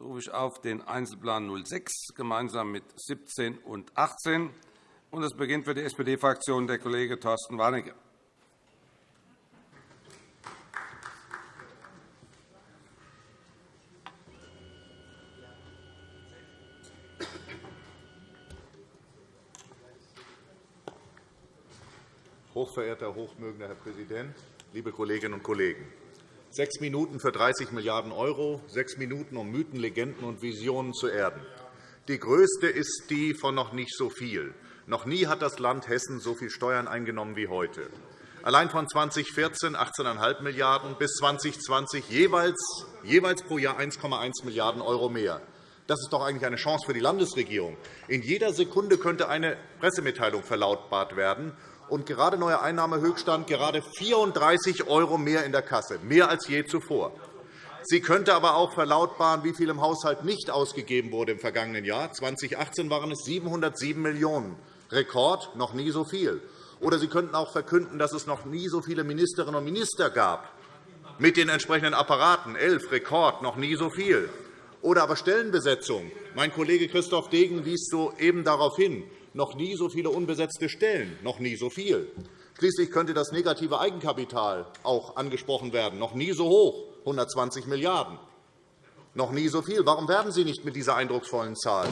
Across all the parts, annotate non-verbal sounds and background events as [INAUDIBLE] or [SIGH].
Jetzt rufe ich auf den Einzelplan 06 gemeinsam mit 17 und 18. Es beginnt für die SPD-Fraktion der Kollege Thorsten Warnecke. Hochverehrter, hochmögender Herr Präsident, liebe Kolleginnen und Kollegen! Sechs Minuten für 30 Milliarden €, sechs Minuten, um Mythen, Legenden und Visionen zu erden. Die größte ist die von noch nicht so viel. Noch nie hat das Land Hessen so viel Steuern eingenommen wie heute. Allein von 2014 18,5 Milliarden € bis 2020 jeweils, jeweils pro Jahr 1,1 Milliarden € mehr. Das ist doch eigentlich eine Chance für die Landesregierung. In jeder Sekunde könnte eine Pressemitteilung verlautbart werden, und gerade neuer Einnahmehöchststand, gerade 34 € mehr in der Kasse, mehr als je zuvor. Sie könnte aber auch verlautbaren, wie viel im Haushalt nicht ausgegeben wurde im vergangenen Jahr. 2018 waren es 707 Millionen €, Rekord, noch nie so viel. Oder Sie könnten auch verkünden, dass es noch nie so viele Ministerinnen und Minister gab, mit den entsprechenden Apparaten, elf, Rekord, noch nie so viel. Oder aber Stellenbesetzung. Mein Kollege Christoph Degen wies soeben darauf hin noch nie so viele unbesetzte Stellen, noch nie so viel. Schließlich könnte das negative Eigenkapital auch angesprochen werden, noch nie so hoch, 120 Milliarden €. Noch nie so viel. Warum werben Sie nicht mit dieser eindrucksvollen Zahl?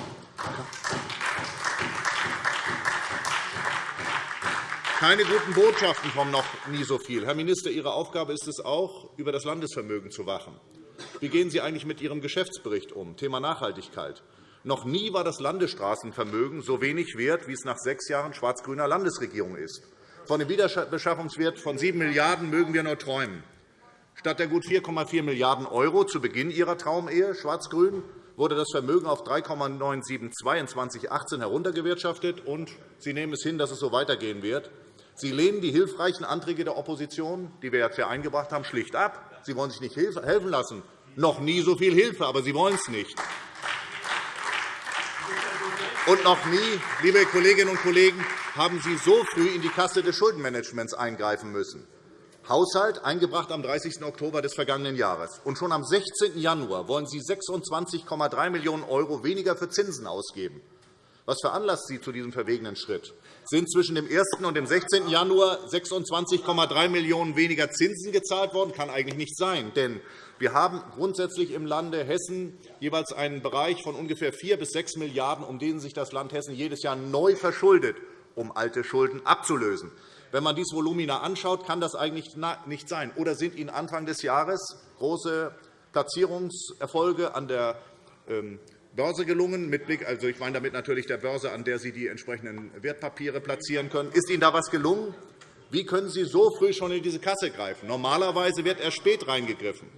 Keine guten Botschaften vom noch nie so viel. Herr Minister, Ihre Aufgabe ist es auch, über das Landesvermögen zu wachen. Wie gehen Sie eigentlich mit Ihrem Geschäftsbericht um? Thema Nachhaltigkeit. Noch nie war das Landesstraßenvermögen so wenig wert, wie es nach sechs Jahren schwarz-grüner Landesregierung ist. Von dem Wiederbeschaffungswert von 7 Milliarden € mögen wir nur träumen. Statt der gut 4,4 Milliarden € zu Beginn Ihrer Traumehe schwarz-grün wurde das Vermögen auf 3,972 in 2018 heruntergewirtschaftet, und Sie nehmen es hin, dass es so weitergehen wird. Sie lehnen die hilfreichen Anträge der Opposition, die wir jetzt hier eingebracht haben, schlicht ab. Sie wollen sich nicht helfen lassen. Noch nie so viel Hilfe, aber Sie wollen es nicht. Und noch nie, liebe Kolleginnen und Kollegen, haben Sie so früh in die Kasse des Schuldenmanagements eingreifen müssen. Haushalt eingebracht am 30. Oktober des vergangenen Jahres. Und schon am 16. Januar wollen Sie 26,3 Millionen € weniger für Zinsen ausgeben. Was veranlasst Sie zu diesem verwegenen Schritt? Sind zwischen dem 1. und dem 16. Januar 26,3 Millionen € weniger Zinsen gezahlt worden? Das kann eigentlich nicht sein. Denn wir haben grundsätzlich im Lande Hessen jeweils einen Bereich von ungefähr 4 bis 6 Milliarden €, um den sich das Land Hessen jedes Jahr neu verschuldet, um alte Schulden abzulösen. Wenn man dieses Volumina anschaut, kann das eigentlich nicht sein. Oder sind Ihnen Anfang des Jahres große Platzierungserfolge an der ähm, Börse gelungen, mit Blick, also ich meine damit natürlich der Börse, an der Sie die entsprechenden Wertpapiere platzieren können. Ist Ihnen da etwas gelungen? Wie können Sie so früh schon in diese Kasse greifen? Normalerweise wird erst spät reingegriffen.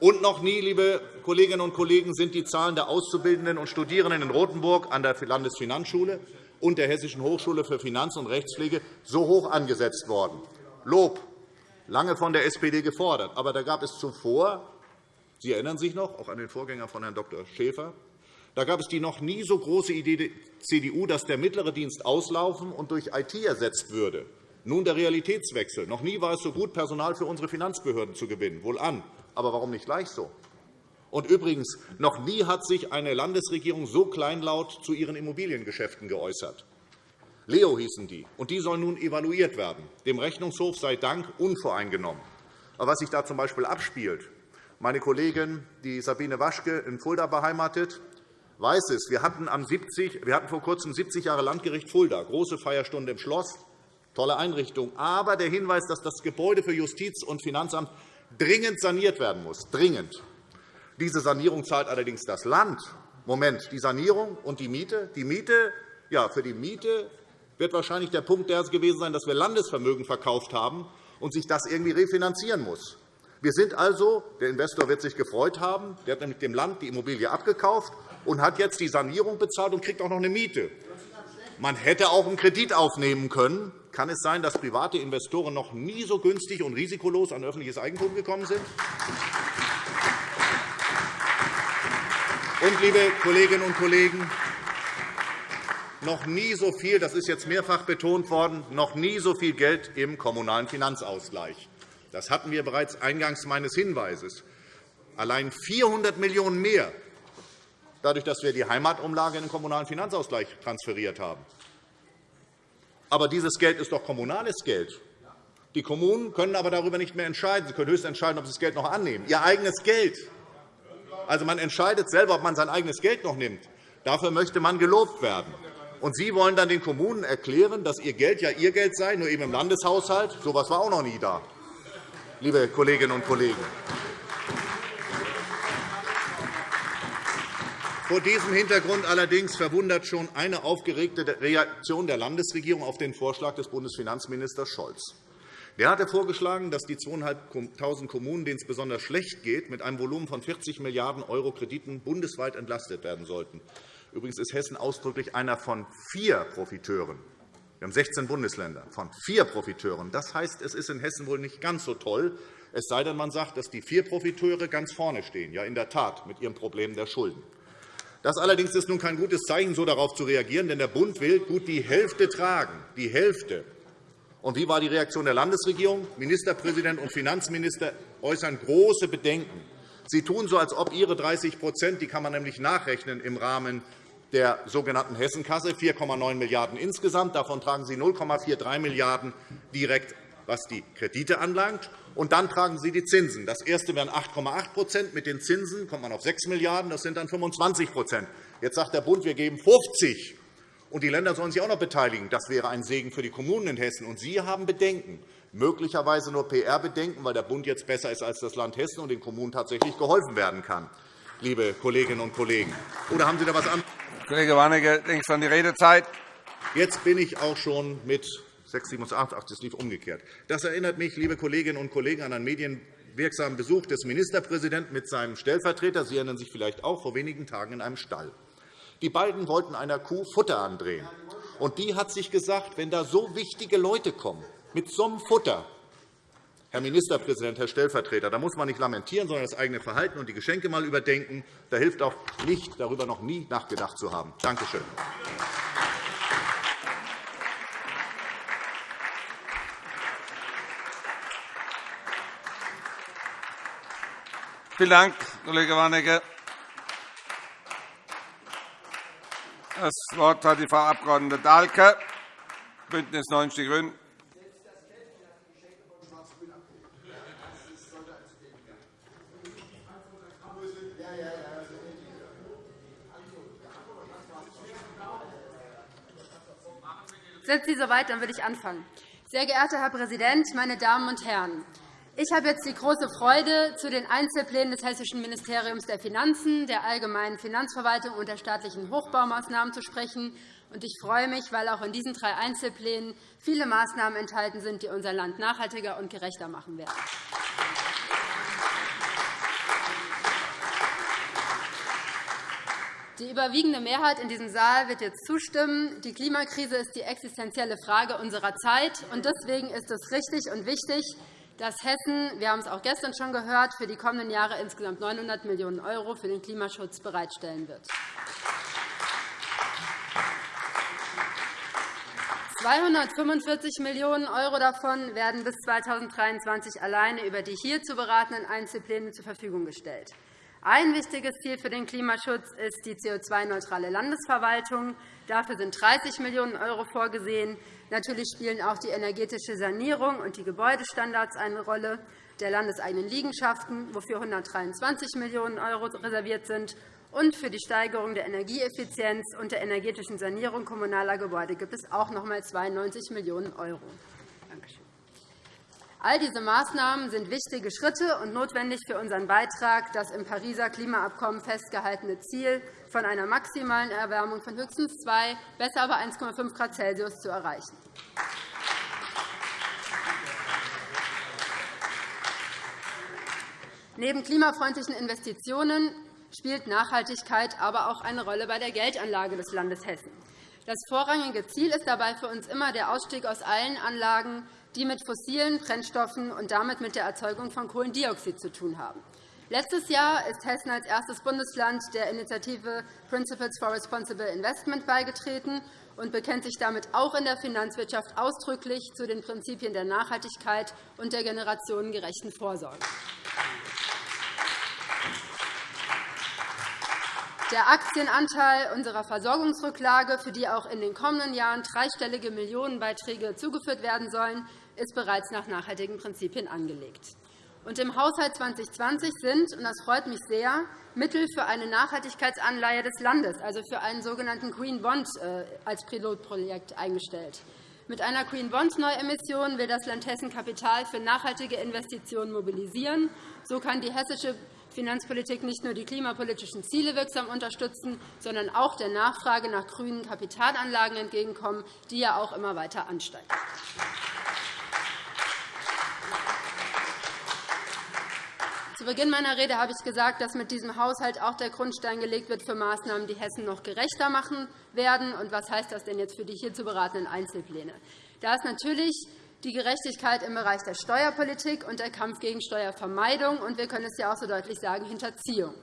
Und noch nie, liebe Kolleginnen und Kollegen, sind die Zahlen der Auszubildenden und Studierenden in Rotenburg an der Landesfinanzschule und der Hessischen Hochschule für Finanz- und Rechtspflege so hoch angesetzt worden. Lob, lange von der SPD gefordert. Aber da gab es zuvor, Sie erinnern sich noch, auch an den Vorgänger von Herrn Dr. Schäfer, da gab es die noch nie so große Idee der CDU, dass der mittlere Dienst auslaufen und durch IT ersetzt würde. Nun der Realitätswechsel. Noch nie war es so gut, Personal für unsere Finanzbehörden zu gewinnen. Wohlan. Aber warum nicht gleich so? Und übrigens, noch nie hat sich eine Landesregierung so kleinlaut zu ihren Immobiliengeschäften geäußert. Leo hießen die, und die sollen nun evaluiert werden. Dem Rechnungshof sei Dank unvoreingenommen. Aber was sich da z. B. abspielt, meine Kollegin, die Sabine Waschke, in Fulda beheimatet, weiß es. Wir hatten, am 70, wir hatten vor kurzem 70 Jahre Landgericht Fulda, große Feierstunde im Schloss, tolle Einrichtung. Aber der Hinweis, dass das Gebäude für Justiz und Finanzamt dringend saniert werden muss. Dringend. Diese Sanierung zahlt allerdings das Land. Moment, die Sanierung und die Miete? Die Miete, ja, für die Miete wird wahrscheinlich der Punkt der gewesen sein, dass wir Landesvermögen verkauft haben und sich das irgendwie refinanzieren muss. Wir sind also, der Investor wird sich gefreut haben, der hat nämlich dem Land die Immobilie abgekauft und hat jetzt die Sanierung bezahlt und kriegt auch noch eine Miete. Man hätte auch einen Kredit aufnehmen können, kann es sein, dass private Investoren noch nie so günstig und risikolos an öffentliches Eigentum gekommen sind? Und, liebe Kolleginnen und Kollegen, noch nie so viel, das ist jetzt mehrfach betont worden, noch nie so viel Geld im Kommunalen Finanzausgleich. Das hatten wir bereits eingangs meines Hinweises. Allein 400 Millionen € mehr dadurch, dass wir die Heimatumlage in den Kommunalen Finanzausgleich transferiert haben. Aber dieses Geld ist doch kommunales Geld. Die Kommunen können aber darüber nicht mehr entscheiden. Sie können höchstens entscheiden, ob sie das Geld noch annehmen. Ihr eigenes Geld. Also, man entscheidet selber, ob man sein eigenes Geld noch nimmt. Dafür möchte man gelobt werden. Und Sie wollen dann den Kommunen erklären, dass Ihr Geld ja Ihr Geld sei, nur eben im Landeshaushalt. So etwas war auch noch nie da, liebe Kolleginnen und Kollegen. Vor diesem Hintergrund allerdings verwundert schon eine aufgeregte Reaktion der Landesregierung auf den Vorschlag des Bundesfinanzministers Scholz. Der hatte vorgeschlagen, dass die 2.500 Kommunen, denen es besonders schlecht geht, mit einem Volumen von 40 Milliarden € Krediten bundesweit entlastet werden sollten. Übrigens ist Hessen ausdrücklich einer von vier Profiteuren. Wir haben 16 Bundesländer von vier Profiteuren. Das heißt, es ist in Hessen wohl nicht ganz so toll, es sei denn, man sagt, dass die vier Profiteure ganz vorne stehen, ja in der Tat mit ihrem Problem der Schulden. Das allerdings ist nun kein gutes Zeichen, so darauf zu reagieren, denn der Bund will gut die Hälfte tragen. Die Hälfte. Und wie war die Reaktion der Landesregierung? Ministerpräsident und Finanzminister äußern große Bedenken. Sie tun so, als ob Ihre 30 die kann man nämlich nachrechnen im Rahmen der sogenannten Hessenkasse, 4,9 Milliarden € insgesamt. Davon tragen Sie 0,43 Milliarden € direkt, was die Kredite anlangt. Und dann tragen Sie die Zinsen. Das erste wären 8,8% Mit den Zinsen kommt man auf 6 Milliarden €. Das sind dann 25% Jetzt sagt der Bund, wir geben 50 und die Länder sollen sich auch noch beteiligen. Das wäre ein Segen für die Kommunen in Hessen. Und Sie haben Bedenken, möglicherweise nur PR-Bedenken, weil der Bund jetzt besser ist als das Land Hessen und den Kommunen tatsächlich geholfen werden kann, liebe Kolleginnen und Kollegen. Oder haben Sie da etwas anderes? Kollege Warnecke, längst an die Redezeit. Jetzt bin ich auch schon mit 6, 7, 8, 8, das lief umgekehrt. Das erinnert mich, liebe Kolleginnen und Kollegen, an einen medienwirksamen Besuch des Ministerpräsidenten mit seinem Stellvertreter. Sie erinnern sich vielleicht auch vor wenigen Tagen in einem Stall. Die beiden wollten einer Kuh Futter andrehen. Und die hat sich gesagt, wenn da so wichtige Leute kommen, mit so einem Futter, Herr Ministerpräsident, Herr Stellvertreter, da muss man nicht lamentieren, sondern das eigene Verhalten und die Geschenke einmal überdenken. Da hilft auch nicht, darüber noch nie nachgedacht zu haben. Danke schön. Vielen Dank, Kollege Warnecke. Das Wort hat die Frau Abg. Dahlke, BÜNDNIS 90 die GRÜNEN. Sind Sie soweit, dann würde ich anfangen. Sehr geehrter Herr Präsident, meine Damen und Herren! Ich habe jetzt die große Freude, zu den Einzelplänen des Hessischen Ministeriums der Finanzen, der Allgemeinen Finanzverwaltung und der staatlichen Hochbaumaßnahmen zu sprechen. Ich freue mich, weil auch in diesen drei Einzelplänen viele Maßnahmen enthalten sind, die unser Land nachhaltiger und gerechter machen werden. Die überwiegende Mehrheit in diesem Saal wird jetzt zustimmen. Die Klimakrise ist die existenzielle Frage unserer Zeit. Deswegen ist es richtig und wichtig, dass Hessen, wir haben es auch gestern schon gehört, für die kommenden Jahre insgesamt 900 Millionen € für den Klimaschutz bereitstellen wird. 245 Millionen € davon werden bis 2023 alleine über die hier zu beratenden Einzelpläne zur Verfügung gestellt. Ein wichtiges Ziel für den Klimaschutz ist die CO2-neutrale Landesverwaltung. Dafür sind 30 Millionen € vorgesehen. Natürlich spielen auch die energetische Sanierung und die Gebäudestandards eine Rolle der landeseigenen Liegenschaften, wofür 123 Millionen € reserviert sind. Und für die Steigerung der Energieeffizienz und der energetischen Sanierung kommunaler Gebäude gibt es auch noch einmal 92 Millionen €. All diese Maßnahmen sind wichtige Schritte und notwendig für unseren Beitrag, das im Pariser Klimaabkommen festgehaltene Ziel von einer maximalen Erwärmung von höchstens 2, besser aber 1,5 Grad Celsius zu erreichen. Neben klimafreundlichen Investitionen spielt Nachhaltigkeit aber auch eine Rolle bei der Geldanlage des Landes Hessen. Das vorrangige Ziel ist dabei für uns immer der Ausstieg aus allen Anlagen, die mit fossilen Brennstoffen und damit mit der Erzeugung von Kohlendioxid zu tun haben. Letztes Jahr ist Hessen als erstes Bundesland der Initiative Principles for Responsible Investment beigetreten und bekennt sich damit auch in der Finanzwirtschaft ausdrücklich zu den Prinzipien der Nachhaltigkeit und der generationengerechten Vorsorge. Der Aktienanteil unserer Versorgungsrücklage, für die auch in den kommenden Jahren dreistellige Millionenbeiträge zugeführt werden sollen, ist bereits nach nachhaltigen Prinzipien angelegt. Und Im Haushalt 2020 sind, und das freut mich sehr, Mittel für eine Nachhaltigkeitsanleihe des Landes, also für einen sogenannten Green Bond, äh, als Pilotprojekt eingestellt. Mit einer Green Bond Neuemission will das Land Hessen Kapital für nachhaltige Investitionen mobilisieren. So kann die hessische Finanzpolitik nicht nur die klimapolitischen Ziele wirksam unterstützen, sondern auch der Nachfrage nach grünen Kapitalanlagen entgegenkommen, die ja auch immer weiter ansteigt. Zu Beginn meiner Rede habe ich gesagt, dass mit diesem Haushalt auch der Grundstein gelegt wird für Maßnahmen, die Hessen noch gerechter machen werden. Und was heißt das denn jetzt für die hier zu beratenden Einzelpläne? Da ist natürlich die Gerechtigkeit im Bereich der Steuerpolitik und der Kampf gegen Steuervermeidung und wir können es ja auch so deutlich sagen, Hinterziehung.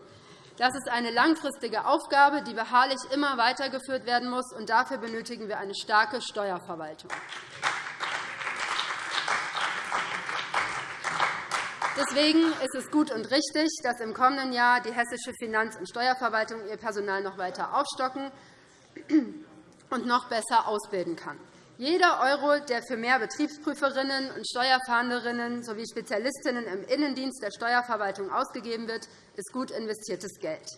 Das ist eine langfristige Aufgabe, die beharrlich immer weitergeführt werden muss, und dafür benötigen wir eine starke Steuerverwaltung. Deswegen ist es gut und richtig, dass im kommenden Jahr die hessische Finanz- und Steuerverwaltung ihr Personal noch weiter aufstocken und noch besser ausbilden kann. Jeder Euro, der für mehr Betriebsprüferinnen und Steuerfahnderinnen sowie Spezialistinnen im Innendienst der Steuerverwaltung ausgegeben wird, ist gut investiertes Geld.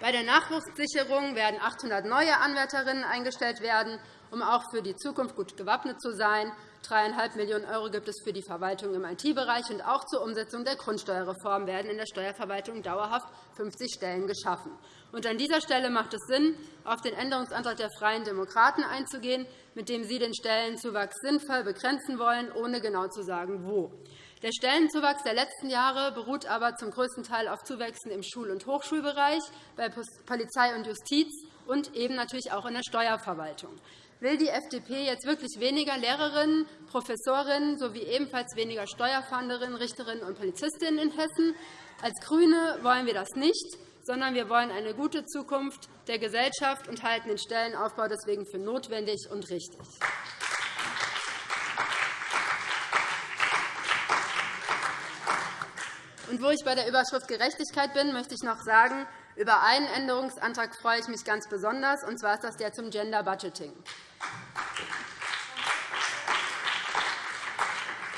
Bei der Nachwuchssicherung werden 800 neue Anwärterinnen eingestellt werden, um auch für die Zukunft gut gewappnet zu sein. 3,5 Millionen € gibt es für die Verwaltung im IT-Bereich. und Auch zur Umsetzung der Grundsteuerreform werden in der Steuerverwaltung dauerhaft 50 Stellen geschaffen. an dieser Stelle macht es Sinn, auf den Änderungsantrag der Freien Demokraten einzugehen, mit dem sie den Stellenzuwachs sinnvoll begrenzen wollen, ohne genau zu sagen, wo. Der Stellenzuwachs der letzten Jahre beruht aber zum größten Teil auf Zuwächsen im Schul- und Hochschulbereich, bei Polizei und Justiz und eben natürlich auch in der Steuerverwaltung. Will die FDP jetzt wirklich weniger Lehrerinnen, Professorinnen sowie ebenfalls weniger Steuerfahnderinnen, Richterinnen und Polizistinnen in Hessen? Als GRÜNE wollen wir das nicht, sondern wir wollen eine gute Zukunft der Gesellschaft und halten den Stellenaufbau deswegen für notwendig und richtig. Und wo ich bei der Überschrift Gerechtigkeit bin, möchte ich noch sagen, über einen Änderungsantrag freue ich mich ganz besonders, und zwar ist das der zum Gender Budgeting.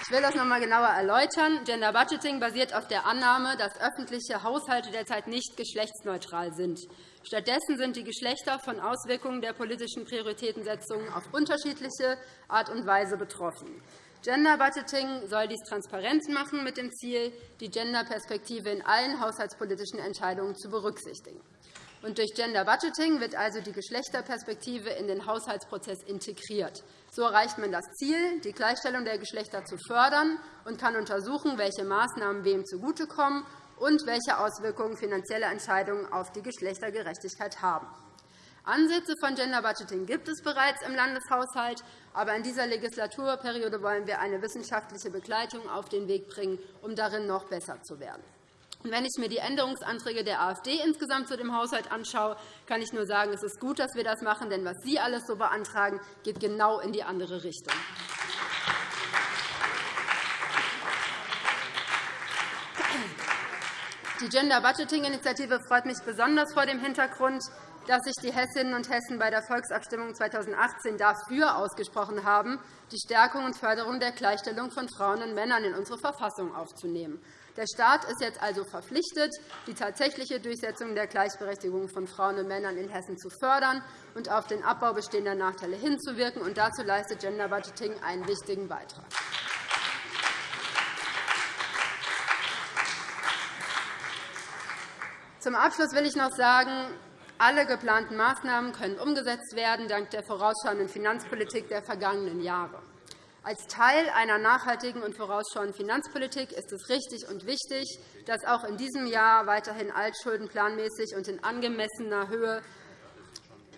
Ich will das noch einmal genauer erläutern. Gender Budgeting basiert auf der Annahme, dass öffentliche Haushalte derzeit nicht geschlechtsneutral sind. Stattdessen sind die Geschlechter von Auswirkungen der politischen Prioritätensetzung auf unterschiedliche Art und Weise betroffen. Gender Budgeting soll dies transparent machen, mit dem Ziel, die Genderperspektive in allen haushaltspolitischen Entscheidungen zu berücksichtigen. Und durch Gender Budgeting wird also die Geschlechterperspektive in den Haushaltsprozess integriert. So erreicht man das Ziel, die Gleichstellung der Geschlechter zu fördern und kann untersuchen, welche Maßnahmen wem zugutekommen und welche Auswirkungen finanzielle Entscheidungen auf die Geschlechtergerechtigkeit haben. Ansätze von Gender Budgeting gibt es bereits im Landeshaushalt, aber in dieser Legislaturperiode wollen wir eine wissenschaftliche Begleitung auf den Weg bringen, um darin noch besser zu werden. Wenn ich mir die Änderungsanträge der AfD insgesamt zu dem Haushalt anschaue, kann ich nur sagen, es ist gut, dass wir das machen, denn was Sie alles so beantragen, geht genau in die andere Richtung. Die Gender Budgeting Initiative freut mich besonders vor dem Hintergrund, dass sich die Hessinnen und Hessen bei der Volksabstimmung 2018 dafür ausgesprochen haben, die Stärkung und Förderung der Gleichstellung von Frauen und Männern in unsere Verfassung aufzunehmen. Der Staat ist jetzt also verpflichtet, die tatsächliche Durchsetzung der Gleichberechtigung von Frauen und Männern in Hessen zu fördern und auf den Abbau bestehender Nachteile hinzuwirken. Und dazu leistet Gender Budgeting einen wichtigen Beitrag. Zum Abschluss will ich noch sagen, alle geplanten Maßnahmen können umgesetzt werden, dank der vorausschauenden Finanzpolitik der vergangenen Jahre. Als Teil einer nachhaltigen und vorausschauenden Finanzpolitik ist es richtig und wichtig, dass auch in diesem Jahr weiterhin Altschulden planmäßig und in angemessener Höhe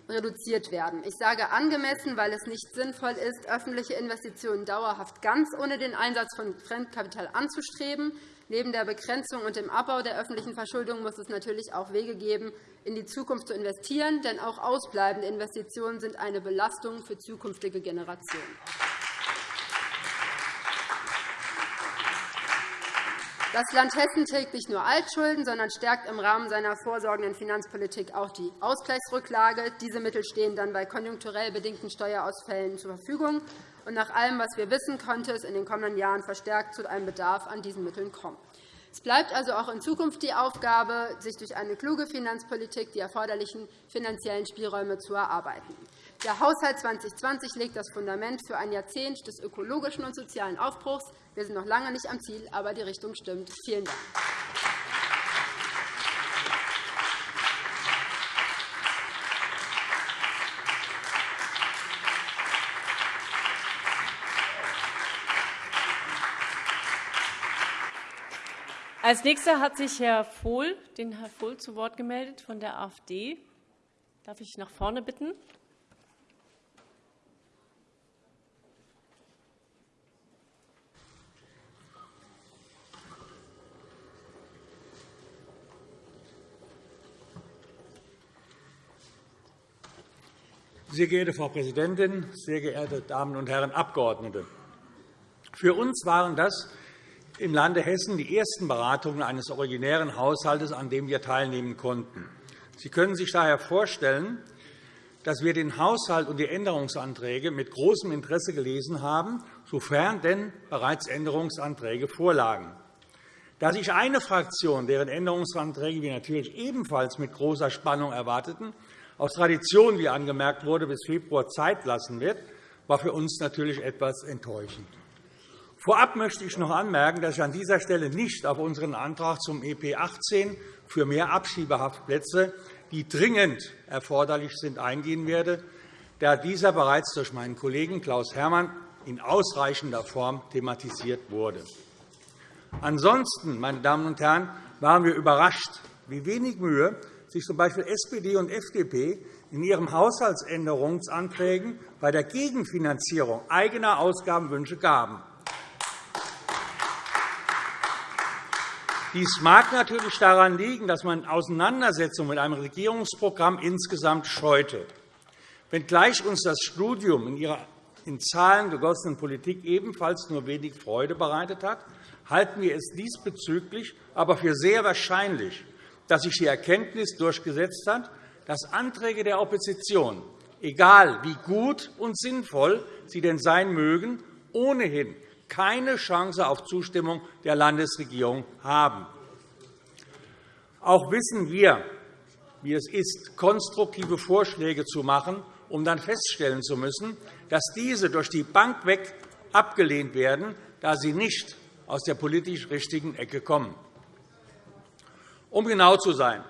reduziert werden. Ich sage angemessen, weil es nicht sinnvoll ist, öffentliche Investitionen dauerhaft ganz ohne den Einsatz von Fremdkapital anzustreben. Neben der Begrenzung und dem Abbau der öffentlichen Verschuldung muss es natürlich auch Wege geben, in die Zukunft zu investieren. Denn auch ausbleibende Investitionen sind eine Belastung für zukünftige Generationen. Das Land Hessen trägt nicht nur Altschulden, sondern stärkt im Rahmen seiner vorsorgenden Finanzpolitik auch die Ausgleichsrücklage. Diese Mittel stehen dann bei konjunkturell bedingten Steuerausfällen zur Verfügung. Und nach allem, was wir wissen, könnte es in den kommenden Jahren verstärkt zu einem Bedarf an diesen Mitteln kommen. Es bleibt also auch in Zukunft die Aufgabe, sich durch eine kluge Finanzpolitik die erforderlichen finanziellen Spielräume zu erarbeiten. Der Haushalt 2020 legt das Fundament für ein Jahrzehnt des ökologischen und sozialen Aufbruchs. Wir sind noch lange nicht am Ziel, aber die Richtung stimmt. Vielen Dank. Als Nächster hat sich Herr Vohl, den Herr Vohl zu Wort gemeldet von der AfD. Darf ich nach vorne bitten? Sehr geehrte Frau Präsidentin, sehr geehrte Damen und Herren Abgeordnete! Für uns waren das im Lande Hessen die ersten Beratungen eines originären Haushalts, an dem wir teilnehmen konnten. Sie können sich daher vorstellen, dass wir den Haushalt und die Änderungsanträge mit großem Interesse gelesen haben, sofern denn bereits Änderungsanträge vorlagen. Da sich eine Fraktion, deren Änderungsanträge wir natürlich ebenfalls mit großer Spannung erwarteten, aus Tradition, wie angemerkt wurde, bis Februar Zeit lassen wird, war für uns natürlich etwas enttäuschend. Vorab möchte ich noch anmerken, dass ich an dieser Stelle nicht auf unseren Antrag zum EP 18 für mehr Abschiebehaftplätze, die dringend erforderlich sind, eingehen werde, da dieser bereits durch meinen Kollegen Klaus Herrmann in ausreichender Form thematisiert wurde. Ansonsten, meine Damen und Herren, waren wir überrascht, wie wenig Mühe sich z. B. SPD und FDP in ihren Haushaltsänderungsanträgen bei der Gegenfinanzierung eigener Ausgabenwünsche gaben. Dies mag natürlich daran liegen, dass man Auseinandersetzung mit einem Regierungsprogramm insgesamt scheute. Wenngleich uns das Studium in ihrer in Zahlen gegossenen Politik ebenfalls nur wenig Freude bereitet hat, halten wir es diesbezüglich aber für sehr wahrscheinlich, dass sich die Erkenntnis durchgesetzt hat, dass Anträge der Opposition, egal wie gut und sinnvoll sie denn sein mögen, ohnehin keine Chance auf Zustimmung der Landesregierung haben. Auch wissen wir, wie es ist, konstruktive Vorschläge zu machen, um dann feststellen zu müssen, dass diese durch die Bank weg abgelehnt werden, da sie nicht aus der politisch richtigen Ecke kommen. Um genau zu sein,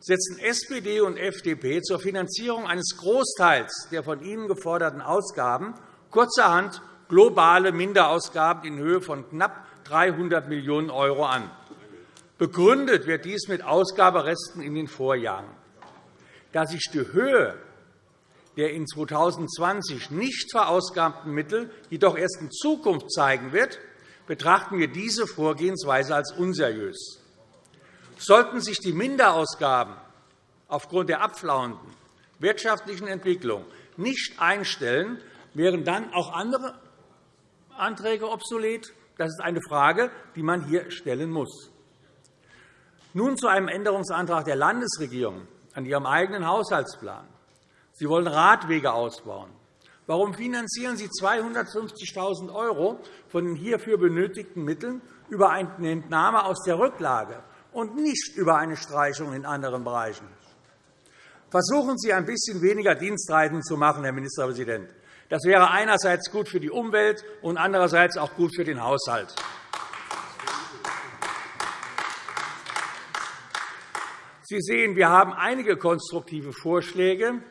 setzen SPD und FDP zur Finanzierung eines Großteils der von ihnen geforderten Ausgaben kurzerhand globale Minderausgaben in Höhe von knapp 300 Millionen € an. Begründet wird dies mit Ausgaberesten in den Vorjahren. Da sich die Höhe der in 2020 nicht verausgabten Mittel jedoch erst in Zukunft zeigen wird, betrachten wir diese Vorgehensweise als unseriös. Sollten sich die Minderausgaben aufgrund der abflauenden wirtschaftlichen Entwicklung nicht einstellen, wären dann auch andere Anträge obsolet? Das ist eine Frage, die man hier stellen muss. Nun zu einem Änderungsantrag der Landesregierung an ihrem eigenen Haushaltsplan. Sie wollen Radwege ausbauen. Warum finanzieren Sie 250.000 € von den hierfür benötigten Mitteln über eine Entnahme aus der Rücklage und nicht über eine Streichung in anderen Bereichen. Versuchen Sie, ein bisschen weniger Dienstreisen zu machen, Herr Ministerpräsident. Das wäre einerseits gut für die Umwelt und andererseits auch gut für den Haushalt. Sie sehen, wir haben einige konstruktive Vorschläge.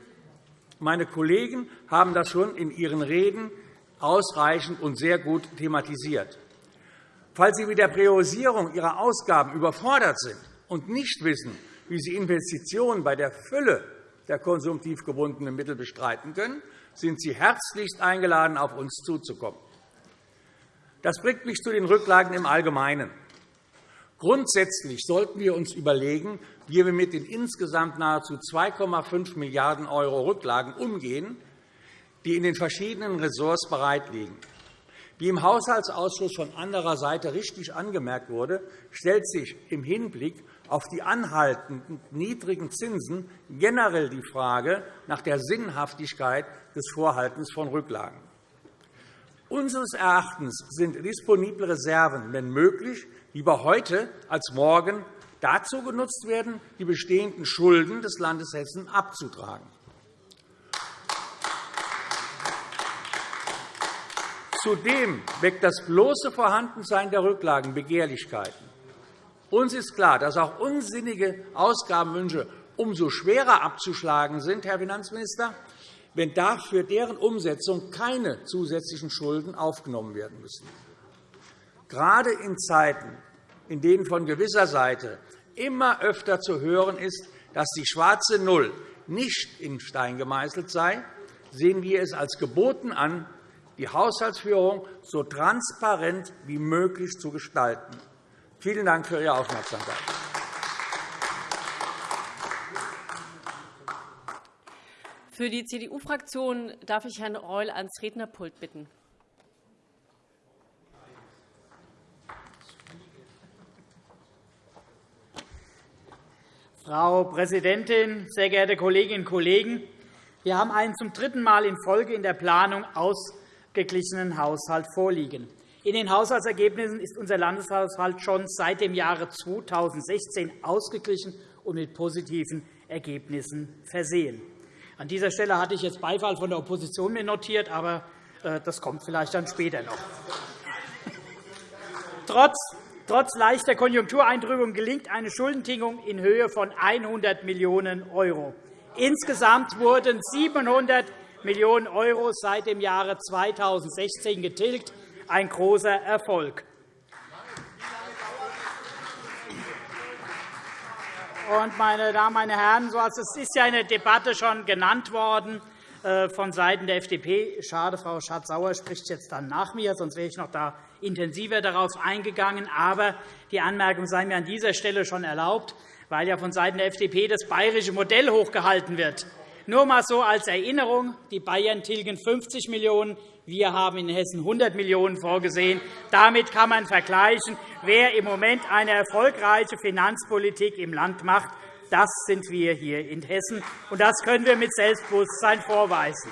Meine Kollegen haben das schon in ihren Reden ausreichend und sehr gut thematisiert. Falls Sie mit der Priorisierung Ihrer Ausgaben überfordert sind und nicht wissen, wie Sie Investitionen bei der Fülle der konsumtiv gebundenen Mittel bestreiten können, sind Sie herzlichst eingeladen, auf uns zuzukommen. Das bringt mich zu den Rücklagen im Allgemeinen. Grundsätzlich sollten wir uns überlegen, wie wir mit den insgesamt nahezu 2,5 Milliarden € Rücklagen umgehen, die in den verschiedenen Ressorts bereitliegen. Wie im Haushaltsausschuss von anderer Seite richtig angemerkt wurde, stellt sich im Hinblick auf die anhaltenden niedrigen Zinsen generell die Frage nach der Sinnhaftigkeit des Vorhaltens von Rücklagen. Unseres Erachtens sind disponible Reserven, wenn möglich, lieber heute als morgen dazu genutzt werden, die bestehenden Schulden des Landes Hessen abzutragen. Zudem weckt das bloße Vorhandensein der Rücklagen Begehrlichkeiten. Uns ist klar, dass auch unsinnige Ausgabenwünsche umso schwerer abzuschlagen sind, Herr Finanzminister, wenn dafür deren Umsetzung keine zusätzlichen Schulden aufgenommen werden müssen. Gerade in Zeiten, in denen von gewisser Seite immer öfter zu hören ist, dass die schwarze Null nicht in Stein gemeißelt sei, sehen wir es als geboten an, die Haushaltsführung so transparent wie möglich zu gestalten. Vielen Dank für Ihre Aufmerksamkeit. Für die CDU-Fraktion darf ich Herrn Reul ans Rednerpult bitten. Frau Präsidentin, sehr geehrte Kolleginnen und Kollegen! Wir haben einen zum dritten Mal in Folge in der Planung ausgeglichenen Haushalt vorliegen. In den Haushaltsergebnissen ist unser Landeshaushalt schon seit dem Jahre 2016 ausgeglichen und mit positiven Ergebnissen versehen. An dieser Stelle hatte ich jetzt Beifall von der Opposition notiert, aber äh, das kommt vielleicht dann später noch. [LAUGHS] Trotz, leichter Konjunktureintrübung gelingt eine Schuldentilgung in Höhe von 100 Millionen €. Insgesamt wurden 700 Millionen € seit dem Jahre 2016 getilgt, ein großer Erfolg. Und, meine Damen, meine Herren, es ist ja in Debatte schon genannt worden äh, von Seiten der FDP. Schade, Frau Schardt-Sauer spricht jetzt dann nach mir, sonst wäre ich noch da intensiver darauf eingegangen. Aber die Anmerkung sei mir an dieser Stelle schon erlaubt, weil ja von Seiten der FDP das bayerische Modell hochgehalten wird. Nur einmal so als Erinnerung. Die Bayern tilgen 50 Millionen €, wir haben in Hessen 100 Millionen € vorgesehen. Damit kann man vergleichen, wer im Moment eine erfolgreiche Finanzpolitik im Land macht. Das sind wir hier in Hessen, und das können wir mit Selbstbewusstsein vorweisen.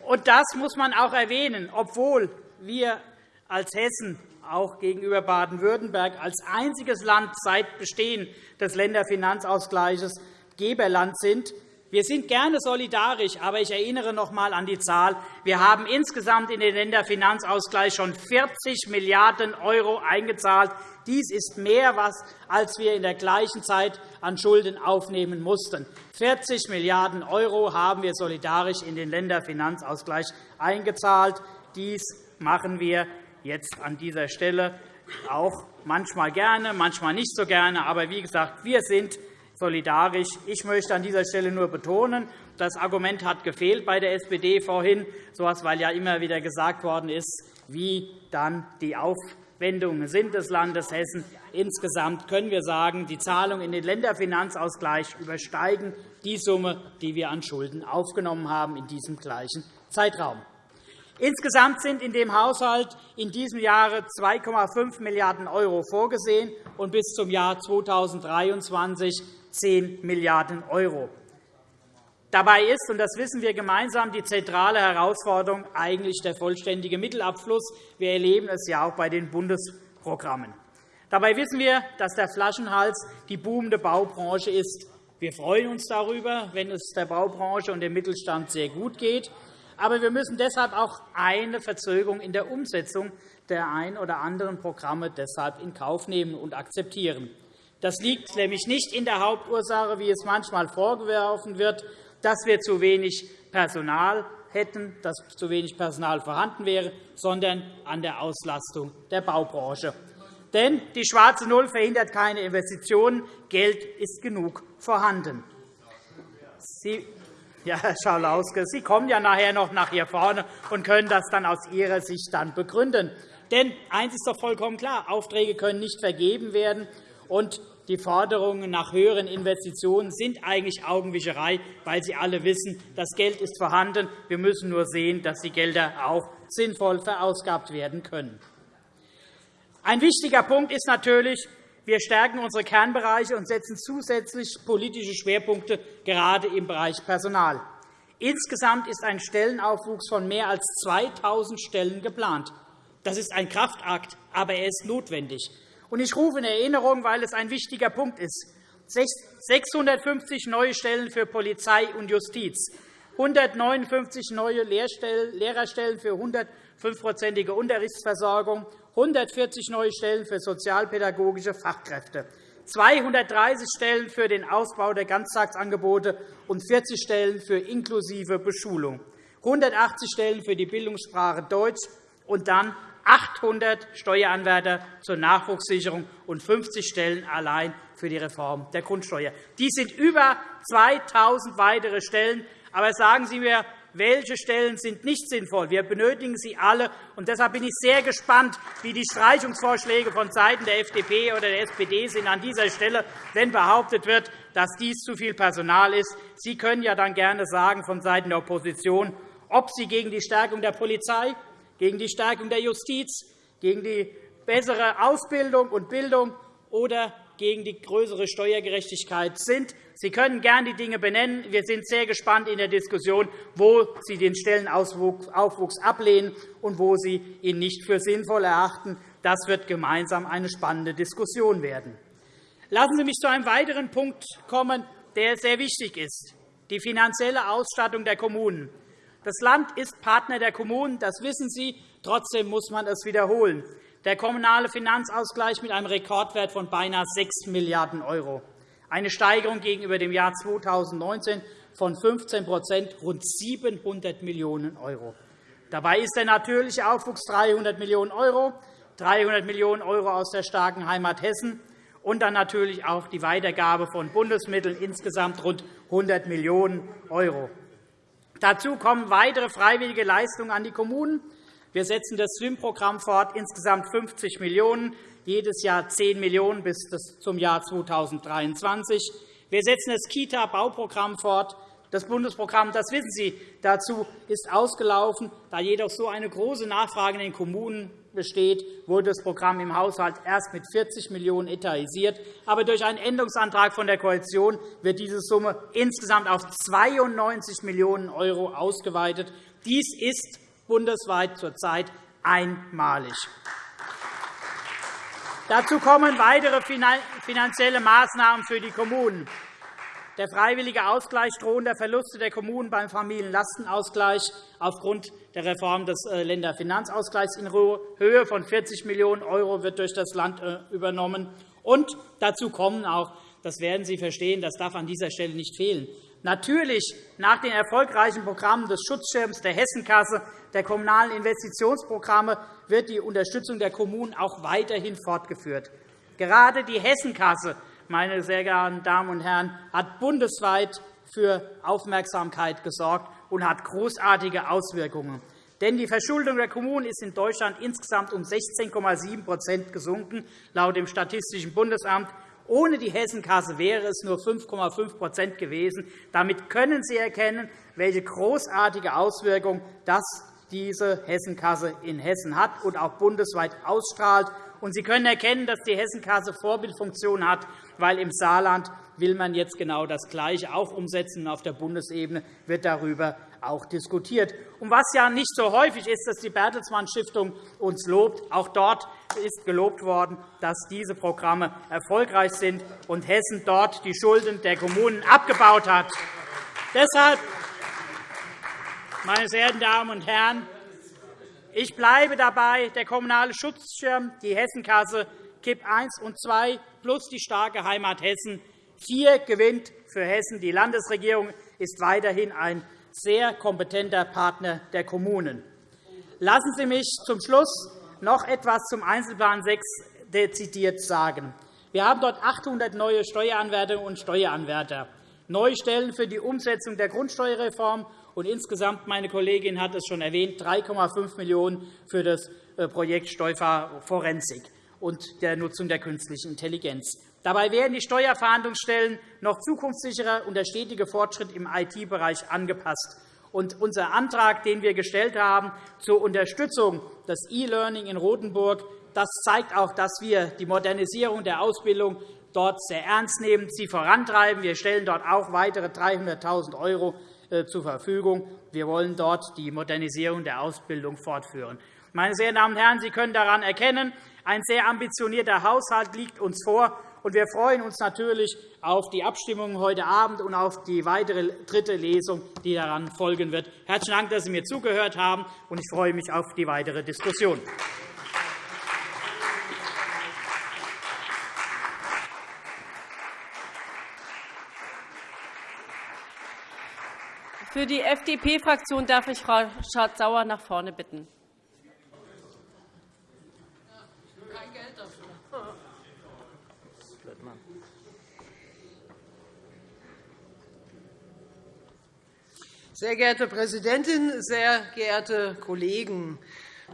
Und das muss man auch erwähnen, obwohl wir als Hessen auch gegenüber Baden-Württemberg als einziges Land seit Bestehen des Länderfinanzausgleichs Geberland sind, wir sind gerne solidarisch, aber ich erinnere noch einmal an die Zahl. Wir haben insgesamt in den Länderfinanzausgleich schon 40 Milliarden € eingezahlt. Dies ist mehr, als wir in der gleichen Zeit an Schulden aufnehmen mussten. 40 Milliarden € haben wir solidarisch in den Länderfinanzausgleich eingezahlt. Dies machen wir jetzt an dieser Stelle auch manchmal gerne, manchmal nicht so gerne. Aber wie gesagt, wir sind solidarisch. Ich möchte an dieser Stelle nur betonen, das Argument hat gefehlt bei der SPD vorhin, sowas, weil ja immer wieder gesagt worden ist, wie dann die Aufwendungen sind des Landes Hessen. Insgesamt können wir sagen, die Zahlungen in den Länderfinanzausgleich übersteigen die Summe, die wir an Schulden aufgenommen haben in diesem gleichen Zeitraum. Insgesamt sind in dem Haushalt in diesem Jahre 2,5 Milliarden € vorgesehen und bis zum Jahr 2023 10 Milliarden €. Dabei ist, und das wissen wir gemeinsam, die zentrale Herausforderung eigentlich der vollständige Mittelabfluss. Wir erleben es ja auch bei den Bundesprogrammen. Dabei wissen wir, dass der Flaschenhals die boomende Baubranche ist. Wir freuen uns darüber, wenn es der Baubranche und dem Mittelstand sehr gut geht. Aber wir müssen deshalb auch eine Verzögerung in der Umsetzung der ein oder anderen Programme deshalb in Kauf nehmen und akzeptieren. Das liegt nämlich nicht in der Hauptursache, wie es manchmal vorgeworfen wird, dass wir zu wenig Personal hätten, dass zu wenig Personal vorhanden wäre, sondern an der Auslastung der Baubranche. Denn die schwarze Null verhindert keine Investitionen. Geld ist genug vorhanden. Sie, ja, Herr Schalauske, Sie kommen ja nachher noch nach hier vorne und können das dann aus Ihrer Sicht dann begründen. Denn eines ist doch vollkommen klar. Aufträge können nicht vergeben werden. Und die Forderungen nach höheren Investitionen sind eigentlich Augenwischerei, weil Sie alle wissen, das Geld ist vorhanden. Wir müssen nur sehen, dass die Gelder auch sinnvoll verausgabt werden können. Ein wichtiger Punkt ist natürlich, wir stärken unsere Kernbereiche und setzen zusätzlich politische Schwerpunkte gerade im Bereich Personal. Insgesamt ist ein Stellenaufwuchs von mehr als 2.000 Stellen geplant. Das ist ein Kraftakt, aber er ist notwendig. Ich rufe in Erinnerung, weil es ein wichtiger Punkt ist, 650 neue Stellen für Polizei und Justiz, 159 neue Lehrerstellen für 105-prozentige Unterrichtsversorgung, 140 neue Stellen für sozialpädagogische Fachkräfte, 230 Stellen für den Ausbau der Ganztagsangebote und 40 Stellen für inklusive Beschulung, 180 Stellen für die Bildungssprache Deutsch und dann 800 Steueranwärter zur Nachwuchssicherung und 50 Stellen allein für die Reform der Grundsteuer. Dies sind über 2.000 weitere Stellen. Aber sagen Sie mir, welche Stellen sind nicht sinnvoll. Wir benötigen sie alle. Und deshalb bin ich sehr gespannt, wie die Streichungsvorschläge von Seiten der FDP oder der SPD sind an dieser Stelle, wenn behauptet wird, dass dies zu viel Personal ist. Sie können ja dann gerne sagen von Seiten der Opposition, ob Sie gegen die Stärkung der Polizei, gegen die Stärkung der Justiz, gegen die bessere Ausbildung und Bildung oder gegen die größere Steuergerechtigkeit sind. Sie können gerne die Dinge benennen. Wir sind sehr gespannt in der Diskussion, wo Sie den Stellenaufwuchs ablehnen und wo Sie ihn nicht für sinnvoll erachten. Das wird gemeinsam eine spannende Diskussion werden. Lassen Sie mich zu einem weiteren Punkt kommen, der sehr wichtig ist, die finanzielle Ausstattung der Kommunen. Das Land ist Partner der Kommunen, das wissen Sie. Trotzdem muss man es wiederholen der kommunale Finanzausgleich mit einem Rekordwert von beinahe 6 Milliarden €, eine Steigerung gegenüber dem Jahr 2019 von 15% rund 700 Millionen €. Dabei ist der natürliche Aufwuchs 300 Millionen €, 300 Millionen € aus der starken Heimat Hessen und dann natürlich auch die Weitergabe von Bundesmitteln, insgesamt rund 100 Millionen €. Dazu kommen weitere freiwillige Leistungen an die Kommunen, wir setzen das SWIM-Programm fort, insgesamt 50 Millionen €, jedes Jahr 10 Millionen € bis zum Jahr 2023. Wir setzen das Kita-Bauprogramm fort. Das Bundesprogramm, das wissen Sie, dazu ist ausgelaufen. Da jedoch so eine große Nachfrage in den Kommunen besteht, wurde das Programm im Haushalt erst mit 40 Millionen € etatisiert. Aber durch einen Änderungsantrag von der Koalition wird diese Summe insgesamt auf 92 Millionen € ausgeweitet. Dies ist bundesweit zurzeit einmalig. Dazu kommen weitere finanzielle Maßnahmen für die Kommunen. Der freiwillige Ausgleich drohender Verluste der Kommunen beim Familienlastenausgleich aufgrund der Reform des äh, Länderfinanzausgleichs in Höhe von 40 Millionen € wird durch das Land äh, übernommen. Und dazu kommen auch, das werden Sie verstehen, das darf an dieser Stelle nicht fehlen, Natürlich nach den erfolgreichen Programmen des Schutzschirms der Hessenkasse, der kommunalen Investitionsprogramme wird die Unterstützung der Kommunen auch weiterhin fortgeführt. Gerade die Hessenkasse, meine sehr geehrten Damen und Herren, hat bundesweit für Aufmerksamkeit gesorgt und hat großartige Auswirkungen. Denn die Verschuldung der Kommunen ist in Deutschland insgesamt um 16,7% gesunken, laut dem Statistischen Bundesamt ohne die Hessenkasse wäre es nur 5,5% gewesen. Damit können Sie erkennen, welche großartige Auswirkung diese Hessenkasse in Hessen hat und auch bundesweit ausstrahlt. Und Sie können erkennen, dass die Hessenkasse Vorbildfunktion hat, weil im Saarland will man jetzt genau das Gleiche auch umsetzen. Auf der Bundesebene wird darüber auch diskutiert. Und was ja nicht so häufig ist, dass die Bertelsmann Stiftung uns lobt. Auch dort ist gelobt worden, dass diese Programme erfolgreich sind und Hessen dort die Schulden der Kommunen abgebaut hat. Deshalb, meine sehr verehrten Damen und Herren, ich bleibe dabei, der kommunale Schutzschirm, die Hessenkasse, KIP I und II plus die starke Heimat Hessen. Vier gewinnt für Hessen. Die Landesregierung ist weiterhin ein sehr kompetenter Partner der Kommunen. Lassen Sie mich zum Schluss noch etwas zum Einzelplan 6 dezidiert sagen. Wir haben dort 800 neue Steueranwärterinnen und Steueranwärter, neue Stellen für die Umsetzung der Grundsteuerreform und insgesamt, meine Kollegin hat es schon erwähnt, 3,5 Millionen € für das äh, Projekt Steuerforensik und der Nutzung der künstlichen Intelligenz. Dabei werden die Steuerverhandlungsstellen noch zukunftssicherer und der stetige Fortschritt im IT-Bereich angepasst. Und unser Antrag, den wir gestellt haben zur Unterstützung des E-Learning in Rotenburg, das zeigt auch, dass wir die Modernisierung der Ausbildung dort sehr ernst nehmen, sie vorantreiben. Wir stellen dort auch weitere 300.000 € äh, zur Verfügung. Wir wollen dort die Modernisierung der Ausbildung fortführen. Meine sehr Damen und Herren, Sie können daran erkennen, ein sehr ambitionierter Haushalt liegt uns vor. Und wir freuen uns natürlich auf die Abstimmung heute Abend und auf die weitere dritte Lesung, die daran folgen wird. Herzlichen Dank, dass Sie mir zugehört haben, und ich freue mich auf die weitere Diskussion. Für die FDP-Fraktion darf ich Frau Schardt-Sauer nach vorne bitten. Sehr geehrte Präsidentin, sehr geehrte Kollegen!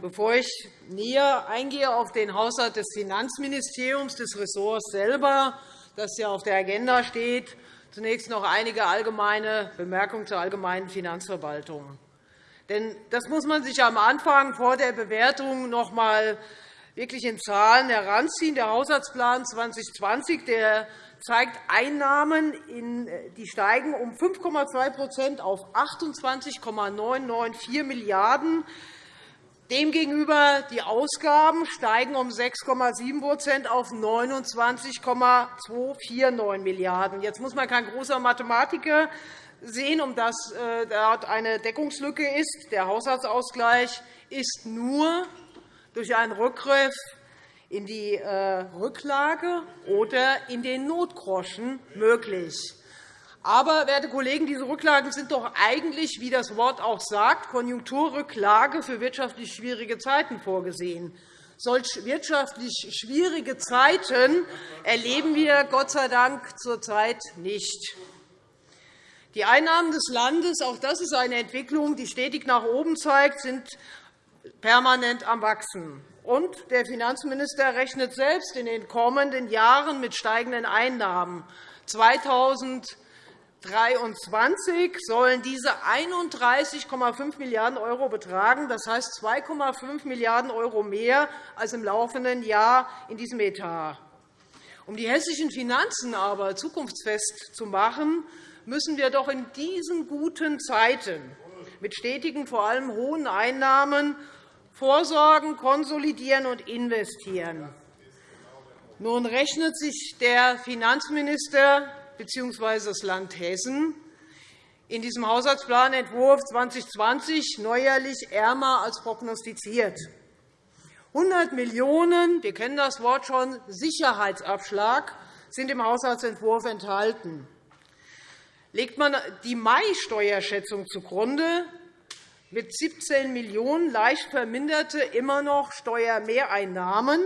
Bevor ich näher eingehe auf den Haushalt des Finanzministeriums, des Ressorts selber, das ja auf der Agenda steht, zunächst noch einige allgemeine Bemerkungen zur allgemeinen Finanzverwaltung. Denn das muss man sich am Anfang vor der Bewertung noch einmal wirklich in Zahlen heranziehen. Der Haushaltsplan 2020 der zeigt Einnahmen, die steigen um 5,2% auf 28,994 Milliarden €. Demgegenüber die Ausgaben steigen um 6,7% auf 29,249 Milliarden €. Jetzt muss man kein großer Mathematiker sehen, um dass äh, dort eine Deckungslücke ist. Der Haushaltsausgleich ist nur durch einen Rückgriff in die äh, Rücklage oder in den Notgroschen möglich. Aber, werte Kollegen, diese Rücklagen sind doch eigentlich, wie das Wort auch sagt, Konjunkturrücklage für wirtschaftlich schwierige Zeiten vorgesehen. Solch wirtschaftlich schwierige Zeiten erleben wir Gott sei Dank zurzeit nicht. Die Einnahmen des Landes, auch das ist eine Entwicklung, die stetig nach oben zeigt, sind permanent am Wachsen. Und der Finanzminister rechnet selbst in den kommenden Jahren mit steigenden Einnahmen. 2023 sollen diese 31,5 Milliarden € betragen, das heißt 2,5 Milliarden € mehr als im laufenden Jahr in diesem Etat. Um die hessischen Finanzen aber zukunftsfest zu machen, müssen wir doch in diesen guten Zeiten mit stetigen, vor allem hohen Einnahmen vorsorgen, konsolidieren und investieren. Nun rechnet sich der Finanzminister bzw. das Land Hessen in diesem Haushaltsplanentwurf 2020 neuerlich ärmer als prognostiziert. 100 Millionen €, wir kennen das Wort schon, Sicherheitsabschlag sind im Haushaltsentwurf enthalten. Legt man die Mai-Steuerschätzung zugrunde, mit 17 Millionen € leicht verminderte immer noch Steuermehreinnahmen.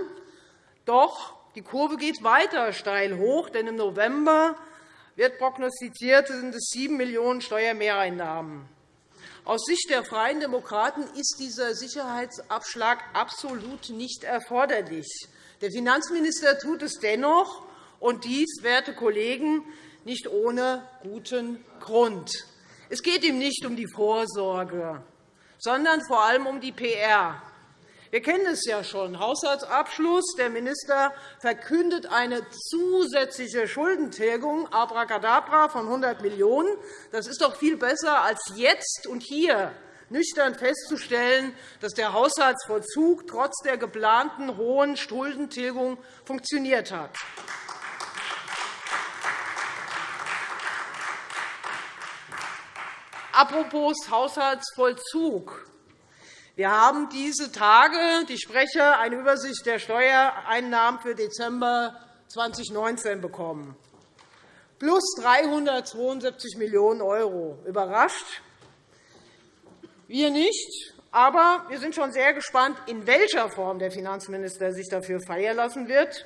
Doch die Kurve geht weiter steil hoch, denn im November wird prognostiziert, sind es 7 Millionen € Steuermehreinnahmen. Aus Sicht der Freien Demokraten ist dieser Sicherheitsabschlag absolut nicht erforderlich. Der Finanzminister tut es dennoch, und dies, werte Kollegen, nicht ohne guten Grund. Es geht ihm nicht um die Vorsorge, sondern vor allem um die PR. Wir kennen es ja schon. Haushaltsabschluss. Der Minister verkündet eine zusätzliche Schuldentilgung abracadabra von 100 Millionen €. Das ist doch viel besser, als jetzt und hier nüchtern festzustellen, dass der Haushaltsvollzug trotz der geplanten hohen Schuldentilgung funktioniert hat. Apropos Haushaltsvollzug. Wir haben diese Tage, ich spreche, eine Übersicht der Steuereinnahmen für Dezember 2019 bekommen. Plus 372 Millionen €. Überrascht? Wir nicht. Aber wir sind schon sehr gespannt, in welcher Form der Finanzminister sich dafür feiern lassen wird.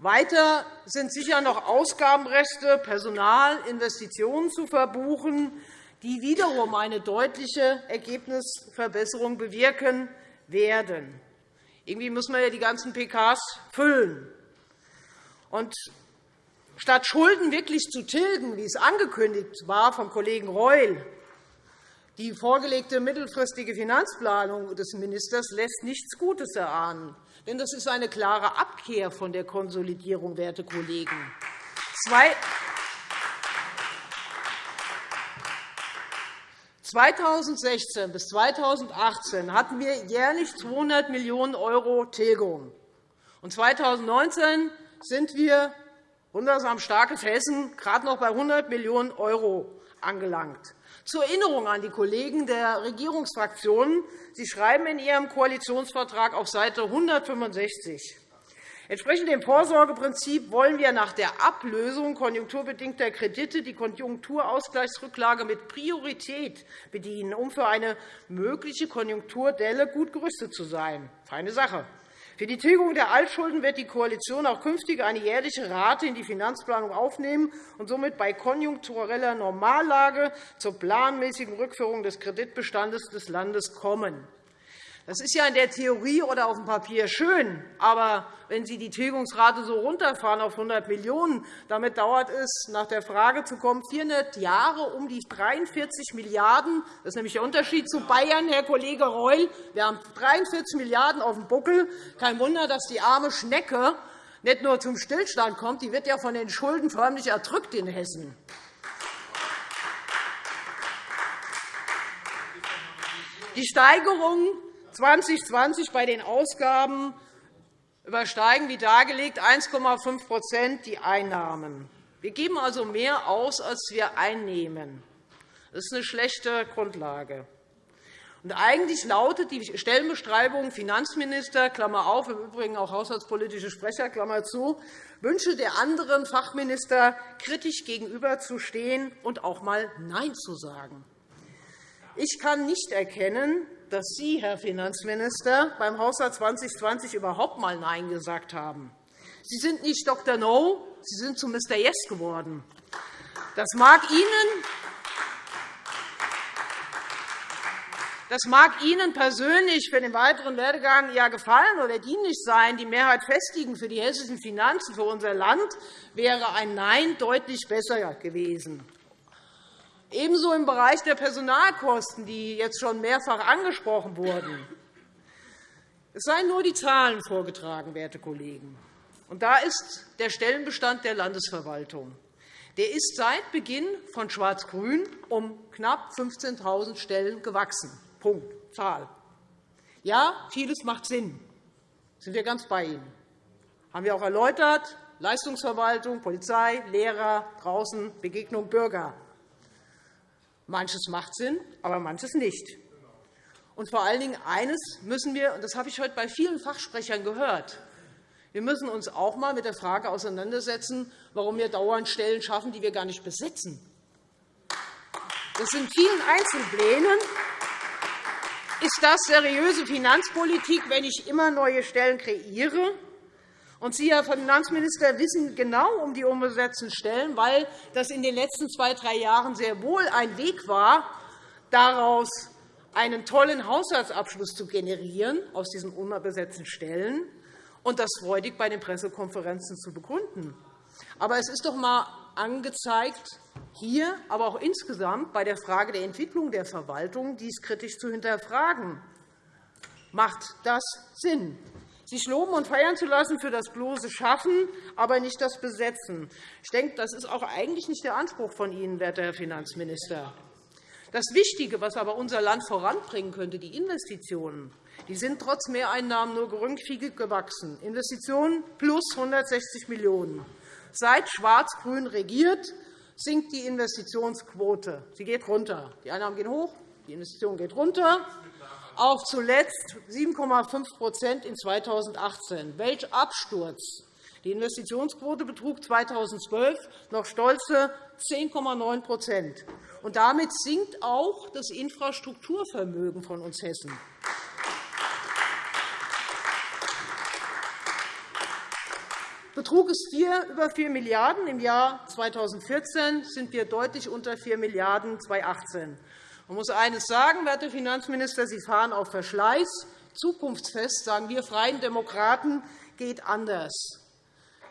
Weiter sind sicher noch Ausgabenreste, Personal, Investitionen zu verbuchen die wiederum eine deutliche Ergebnisverbesserung bewirken werden. Irgendwie müssen wir ja die ganzen PKs füllen. Und statt Schulden wirklich zu tilgen, wie es angekündigt war vom Kollegen Reul, Die vorgelegte mittelfristige Finanzplanung des Ministers lässt nichts Gutes erahnen. Denn das ist eine klare Abkehr von der Konsolidierung, werte Kollegen. 2016 bis 2018 hatten wir jährlich 200 Millionen € Tilgung. Und 2019 sind wir, wundersam starkes Hessen, gerade noch bei 100 Millionen € angelangt. Zur Erinnerung an die Kollegen der Regierungsfraktionen. Sie schreiben in Ihrem Koalitionsvertrag auf Seite 165, Entsprechend dem Vorsorgeprinzip wollen wir nach der Ablösung konjunkturbedingter Kredite die Konjunkturausgleichsrücklage mit Priorität bedienen, um für eine mögliche Konjunkturdelle gut gerüstet zu sein. Feine Sache. Für die Tilgung der Altschulden wird die Koalition auch künftig eine jährliche Rate in die Finanzplanung aufnehmen und somit bei konjunktureller Normallage zur planmäßigen Rückführung des Kreditbestandes des Landes kommen. Das ist ja in der Theorie oder auf dem Papier schön, aber wenn Sie die Tilgungsrate so runterfahren auf 100 Millionen €, damit dauert es, nach der Frage zu kommen, 400 Jahre um die 43 Milliarden €. Das ist nämlich der Unterschied zu Bayern, Herr Kollege Reul. Wir haben 43 Milliarden € auf dem Buckel. Kein Wunder, dass die arme Schnecke nicht nur zum Stillstand kommt, die wird ja von den Schulden förmlich erdrückt in Hessen. Die Steigerung 2020 bei den Ausgaben übersteigen wie dargelegt 1,5% die Einnahmen. Wir geben also mehr aus, als wir einnehmen. Das ist eine schlechte Grundlage. Und eigentlich lautet die Stellenbeschreibung Finanzminister, Klammer auf, im Übrigen auch haushaltspolitische Sprecher, Klammer zu, Wünsche der anderen Fachminister kritisch gegenüberzustehen und auch einmal Nein zu sagen. Ich kann nicht erkennen, dass Sie, Herr Finanzminister, beim Haushalt 2020 überhaupt einmal Nein gesagt haben. Sie sind nicht Dr. No, Sie sind zu Mr. Yes geworden. Das mag Ihnen Das mag Ihnen persönlich für den weiteren Werdegang ja gefallen oder dienlich sein. Die Mehrheit festigen für die hessischen Finanzen, für unser Land, wäre ein Nein deutlich besser gewesen. Ebenso im Bereich der Personalkosten, die jetzt schon mehrfach angesprochen wurden. Es seien nur die Zahlen vorgetragen, werte Kollegen. Und da ist der Stellenbestand der Landesverwaltung. Der ist seit Beginn von Schwarz-Grün um knapp 15.000 Stellen gewachsen. Punkt. Zahl. Ja, vieles macht Sinn. Sind wir ganz bei Ihnen. Haben wir auch erläutert. Leistungsverwaltung, Polizei, Lehrer, draußen, Begegnung Bürger. Manches macht Sinn, aber manches nicht. Und vor allen Dingen eines müssen wir, und das habe ich heute bei vielen Fachsprechern gehört, wir müssen uns auch einmal mit der Frage auseinandersetzen, warum wir dauernd Stellen schaffen, die wir gar nicht besetzen. Das in vielen Einzelplänen ist das seriöse Finanzpolitik, wenn ich immer neue Stellen kreiere und Sie, Herr Finanzminister, wissen genau um die unbesetzten Stellen, weil das in den letzten zwei, drei Jahren sehr wohl ein Weg war, daraus einen tollen Haushaltsabschluss zu generieren aus diesen unbesetzten Stellen und das freudig bei den Pressekonferenzen zu begründen. Aber es ist doch einmal angezeigt, hier, aber auch insgesamt bei der Frage der Entwicklung der Verwaltung dies kritisch zu hinterfragen. Macht das Sinn? Sich loben und feiern zu lassen für das bloße Schaffen, aber nicht das Besetzen. Ich denke, das ist auch eigentlich nicht der Anspruch von Ihnen, werter Herr Finanzminister. Das Wichtige, was aber unser Land voranbringen könnte, die Investitionen, die sind trotz Mehreinnahmen nur geringfügig gewachsen. Investitionen plus 160 Millionen €. Seit Schwarz-Grün regiert, sinkt die Investitionsquote. Sie geht runter. Die Einnahmen gehen hoch, die Investition geht runter auf zuletzt 7,5% in 2018. Welch Absturz! Die Investitionsquote betrug 2012 noch stolze 10,9 und Damit sinkt auch das Infrastrukturvermögen von uns Hessen. Betrug es über 4 Milliarden € im Jahr 2014, sind wir deutlich unter 4 Milliarden € 2018. Man muss eines sagen, werte Finanzminister, Sie fahren auf Verschleiß. Zukunftsfest, sagen wir Freien Demokraten, geht anders.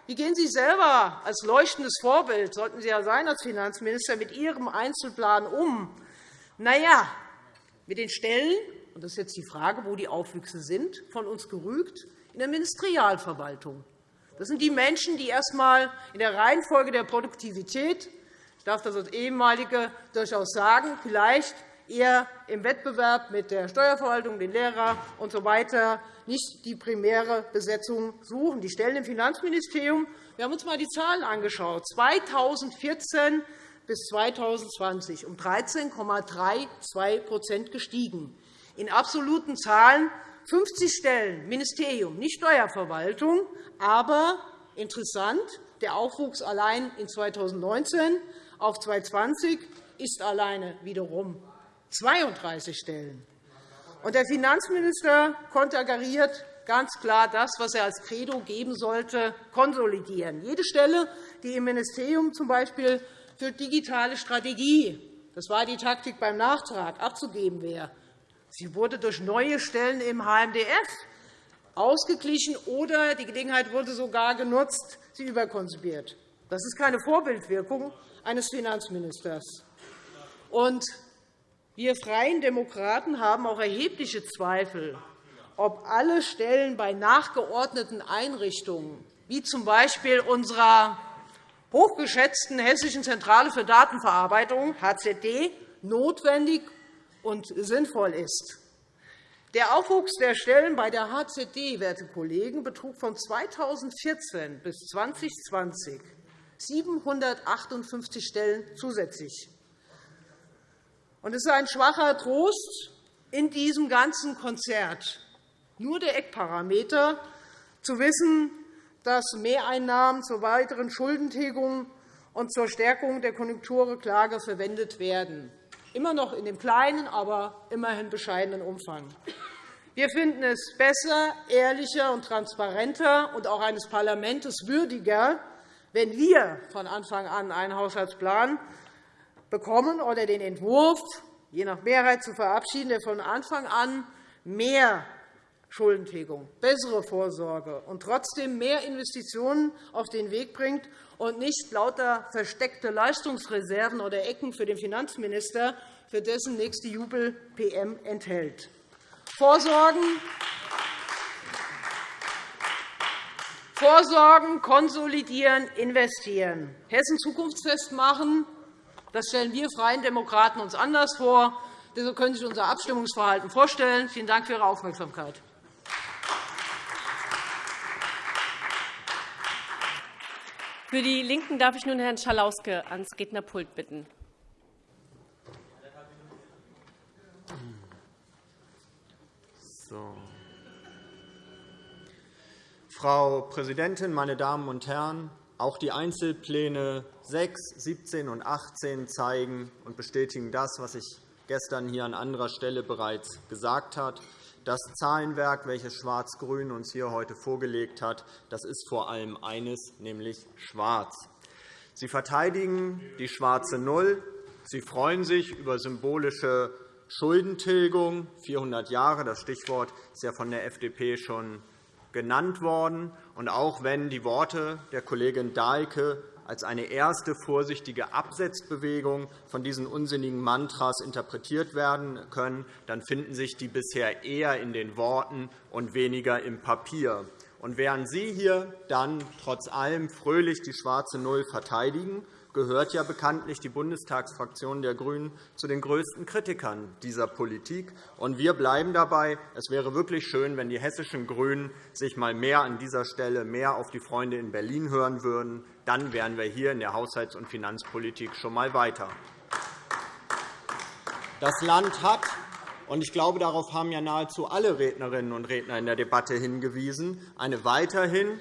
Wie gehen Sie selber als leuchtendes Vorbild, sollten Sie ja sein als Finanzminister, mit Ihrem Einzelplan um? Na ja, mit den Stellen, und das ist jetzt die Frage, wo die Aufwüchse sind, von uns gerügt, in der Ministerialverwaltung. Das sind die Menschen, die erst einmal in der Reihenfolge der Produktivität ich darf das als Ehemalige durchaus sagen, vielleicht eher im Wettbewerb mit der Steuerverwaltung, den Lehrern usw. So nicht die primäre Besetzung suchen. Die Stellen im Finanzministerium wir haben uns einmal die Zahlen angeschaut. 2014 bis 2020 um 13,32% gestiegen. In absoluten Zahlen 50 Stellen Ministerium, nicht Steuerverwaltung, aber interessant, der Aufwuchs allein in 2019 auf 2020 ist alleine wiederum 32 Stellen. Der Finanzminister konterkariert ganz klar das, was er als Credo geben sollte, konsolidieren. Jede Stelle, die im Ministerium z.B. für digitale Strategie das war die Taktik beim Nachtrag abzugeben wäre. Sie wurde durch neue Stellen im HMDF ausgeglichen, oder die Gelegenheit wurde sogar genutzt, sie überkonsumiert. Das ist keine Vorbildwirkung eines Finanzministers. Und wir Freien Demokraten haben auch erhebliche Zweifel, ob alle Stellen bei nachgeordneten Einrichtungen, wie z. B. unserer hochgeschätzten Hessischen Zentrale für Datenverarbeitung, HZD, notwendig und sinnvoll ist. Der Aufwuchs der Stellen bei der HZD werte Kollegen, betrug von 2014 bis 2020 758 Stellen zusätzlich. Es ist ein schwacher Trost in diesem ganzen Konzert, nur der Eckparameter, zu wissen, dass Mehreinnahmen zur weiteren Schuldentilgung und zur Stärkung der Konjunkturklage verwendet werden, immer noch in dem kleinen, aber immerhin bescheidenen Umfang. Wir finden es besser, ehrlicher und transparenter und auch eines Parlaments würdiger, wenn wir von Anfang an einen Haushaltsplan bekommen oder den Entwurf je nach Mehrheit zu verabschieden, der von Anfang an mehr Schuldentilgung, bessere Vorsorge und trotzdem mehr Investitionen auf den Weg bringt und nicht lauter versteckte Leistungsreserven oder Ecken für den Finanzminister, für dessen nächste Jubel-PM enthält. Vorsorgen Vorsorgen, konsolidieren, investieren. Hessen zukunftsfest machen, das stellen wir Freien Demokraten uns anders vor. Deshalb können Sie sich unser Abstimmungsverhalten vorstellen. Vielen Dank für Ihre Aufmerksamkeit. Für die LINKEN darf ich nun Herrn Schalauske ans Rednerpult bitten. So. Frau Präsidentin, meine Damen und Herren! Auch die Einzelpläne 6, 17 und 18 zeigen und bestätigen das, was ich gestern hier an anderer Stelle bereits gesagt habe. Das Zahlenwerk, welches Schwarz-Grün uns hier heute vorgelegt hat, das ist vor allem eines, nämlich schwarz. Sie verteidigen die schwarze Null. Sie freuen sich über symbolische Schuldentilgung, 400 Jahre. Das Stichwort ist ja von der FDP schon genannt worden. Und auch wenn die Worte der Kollegin Dahlke als eine erste vorsichtige Absetzbewegung von diesen unsinnigen Mantras interpretiert werden können, dann finden sich die bisher eher in den Worten und weniger im Papier. Und während Sie hier dann trotz allem fröhlich die schwarze Null verteidigen gehört ja bekanntlich die Bundestagsfraktion der GRÜNEN zu den größten Kritikern dieser Politik. Und wir bleiben dabei. Es wäre wirklich schön, wenn die hessischen GRÜNEN sich einmal mehr an dieser Stelle mehr auf die Freunde in Berlin hören würden. Dann wären wir hier in der Haushalts- und Finanzpolitik schon einmal weiter. Das Land hat und ich glaube, darauf haben ja nahezu alle Rednerinnen und Redner in der Debatte hingewiesen, eine weiterhin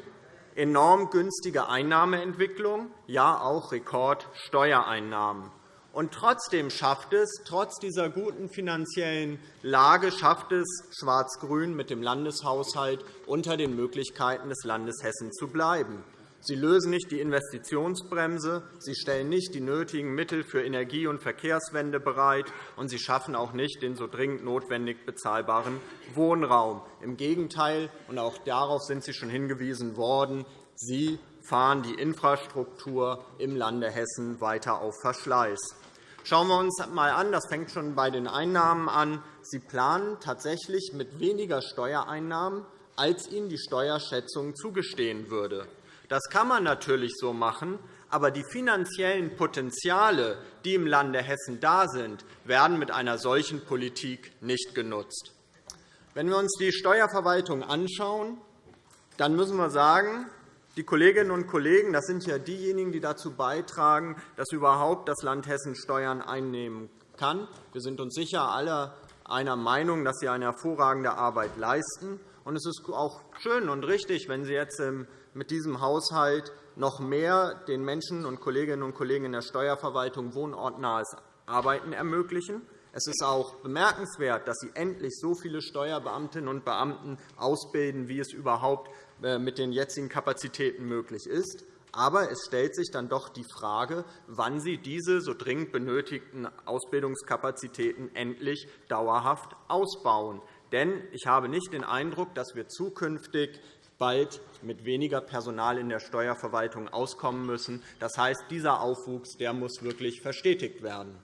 enorm günstige Einnahmeentwicklung, ja auch Rekordsteuereinnahmen. Und trotzdem schafft es, trotz dieser guten finanziellen Lage, schafft es Schwarz-Grün mit dem Landeshaushalt unter den Möglichkeiten des Landes Hessen zu bleiben. Sie lösen nicht die Investitionsbremse, Sie stellen nicht die nötigen Mittel für Energie- und Verkehrswende bereit, und Sie schaffen auch nicht den so dringend notwendig bezahlbaren Wohnraum. Im Gegenteil, und auch darauf sind Sie schon hingewiesen worden, Sie fahren die Infrastruktur im Lande Hessen weiter auf Verschleiß. Schauen wir uns einmal an, das fängt schon bei den Einnahmen an. Sie planen tatsächlich mit weniger Steuereinnahmen, als Ihnen die Steuerschätzung zugestehen würde. Das kann man natürlich so machen, aber die finanziellen Potenziale, die im Lande Hessen da sind, werden mit einer solchen Politik nicht genutzt. Wenn wir uns die Steuerverwaltung anschauen, dann müssen wir sagen, die Kolleginnen und Kollegen, das sind ja diejenigen, die dazu beitragen, dass überhaupt das Land Hessen Steuern einnehmen kann. Wir sind uns sicher alle einer Meinung, dass sie eine hervorragende Arbeit leisten. Es ist auch schön und richtig, wenn Sie jetzt mit diesem Haushalt noch mehr den Menschen und Kolleginnen und Kollegen in der Steuerverwaltung wohnortnahes Arbeiten ermöglichen. Es ist auch bemerkenswert, dass Sie endlich so viele Steuerbeamtinnen und Beamten ausbilden, wie es überhaupt äh, mit den jetzigen Kapazitäten möglich ist. Aber es stellt sich dann doch die Frage, wann Sie diese so dringend benötigten Ausbildungskapazitäten endlich dauerhaft ausbauen. Denn ich habe nicht den Eindruck, dass wir zukünftig bald mit weniger Personal in der Steuerverwaltung auskommen müssen. Das heißt, dieser Aufwuchs der muss wirklich verstetigt werden.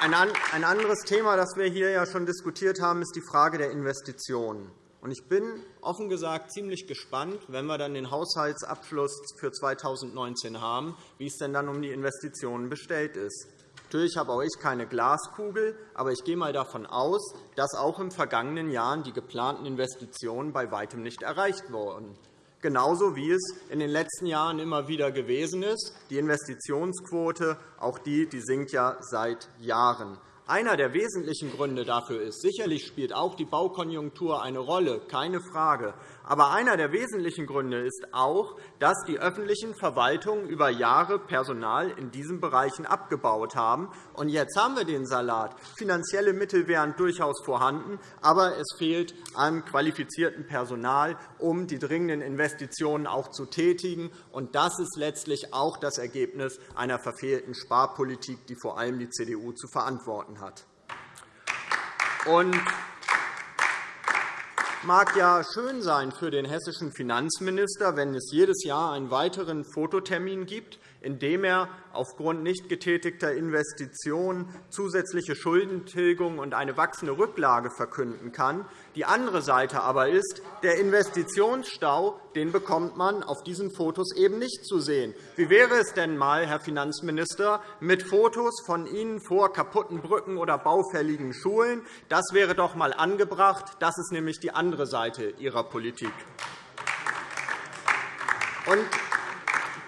Ein anderes Thema, das wir hier ja schon diskutiert haben, ist die Frage der Investitionen. Ich bin offen gesagt ziemlich gespannt, wenn wir dann den Haushaltsabschluss für 2019 haben, wie es denn dann um die Investitionen bestellt ist. Natürlich habe auch ich keine Glaskugel, aber ich gehe einmal davon aus, dass auch im vergangenen Jahren die geplanten Investitionen bei weitem nicht erreicht wurden. Genauso wie es in den letzten Jahren immer wieder gewesen ist. Die Investitionsquote auch die, die sinkt ja seit Jahren. Einer der wesentlichen Gründe dafür ist, sicherlich spielt auch die Baukonjunktur eine Rolle, keine Frage. Aber einer der wesentlichen Gründe ist auch, dass die öffentlichen Verwaltungen über Jahre Personal in diesen Bereichen abgebaut haben. Und jetzt haben wir den Salat. Finanzielle Mittel wären durchaus vorhanden, aber es fehlt an qualifiziertem Personal, um die dringenden Investitionen auch zu tätigen. Und das ist letztlich auch das Ergebnis einer verfehlten Sparpolitik, die vor allem die CDU zu verantworten hat. Und mag ja schön sein für den hessischen Finanzminister, wenn es jedes Jahr einen weiteren Fototermin gibt, in dem er aufgrund nicht getätigter Investitionen zusätzliche Schuldentilgung und eine wachsende Rücklage verkünden kann. Die andere Seite aber ist, der Investitionsstau den bekommt man auf diesen Fotos eben nicht zu sehen. Wie wäre es denn einmal, Herr Finanzminister, mit Fotos von Ihnen vor kaputten Brücken oder baufälligen Schulen? Das wäre doch einmal angebracht. Das ist nämlich die andere Seite Ihrer Politik. Und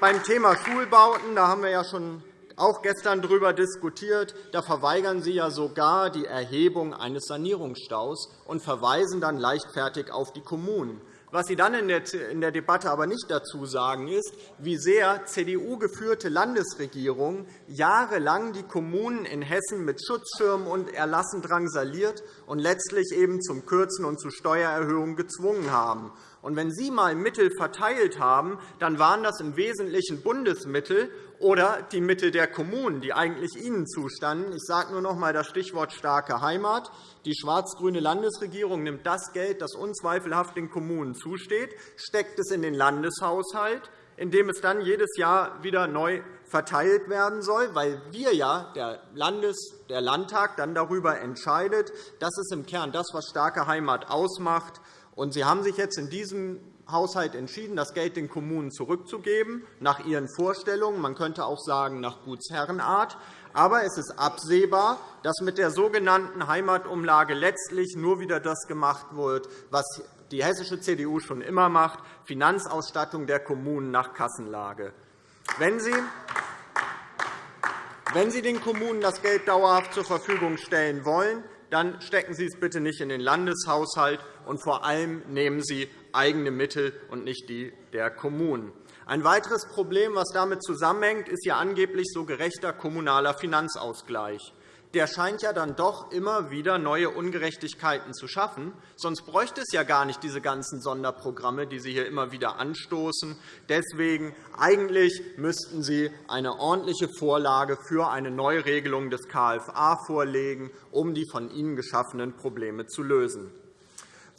beim Thema Schulbauten da haben wir ja schon auch gestern darüber diskutiert. Da verweigern Sie ja sogar die Erhebung eines Sanierungsstaus und verweisen dann leichtfertig auf die Kommunen. Was Sie dann in der Debatte aber nicht dazu sagen, ist, wie sehr CDU-geführte Landesregierungen jahrelang die Kommunen in Hessen mit Schutzschirmen und Erlassen drangsaliert und letztlich eben zum Kürzen und zu Steuererhöhungen gezwungen haben. Und wenn Sie einmal Mittel verteilt haben, dann waren das im Wesentlichen Bundesmittel oder die Mittel der Kommunen, die eigentlich Ihnen zustanden. Ich sage nur noch einmal das Stichwort starke Heimat. Die schwarz-grüne Landesregierung nimmt das Geld, das unzweifelhaft den Kommunen zusteht, steckt es in den Landeshaushalt, in dem es dann jedes Jahr wieder neu verteilt werden soll, weil wir ja, der, Landes-, der Landtag, dann darüber entscheidet. Das ist im Kern das, was starke Heimat ausmacht. Und Sie haben sich jetzt in diesem Haushalt entschieden, das Geld den Kommunen zurückzugeben, nach ihren Vorstellungen. Man könnte auch sagen, nach Gutsherrenart. Aber es ist absehbar, dass mit der sogenannten Heimatumlage letztlich nur wieder das gemacht wird, was die hessische CDU schon immer macht, Finanzausstattung der Kommunen nach Kassenlage. Wenn Sie wenn Sie den Kommunen das Geld dauerhaft zur Verfügung stellen wollen, dann stecken Sie es bitte nicht in den Landeshaushalt, und vor allem nehmen Sie eigene Mittel und nicht die der Kommunen. Ein weiteres Problem, das damit zusammenhängt, ist Ihr angeblich so gerechter kommunaler Finanzausgleich der scheint ja dann doch immer wieder neue Ungerechtigkeiten zu schaffen. Sonst bräuchte es ja gar nicht diese ganzen Sonderprogramme, die Sie hier immer wieder anstoßen. Deswegen eigentlich müssten Sie eine ordentliche Vorlage für eine Neuregelung des KFA vorlegen, um die von Ihnen geschaffenen Probleme zu lösen.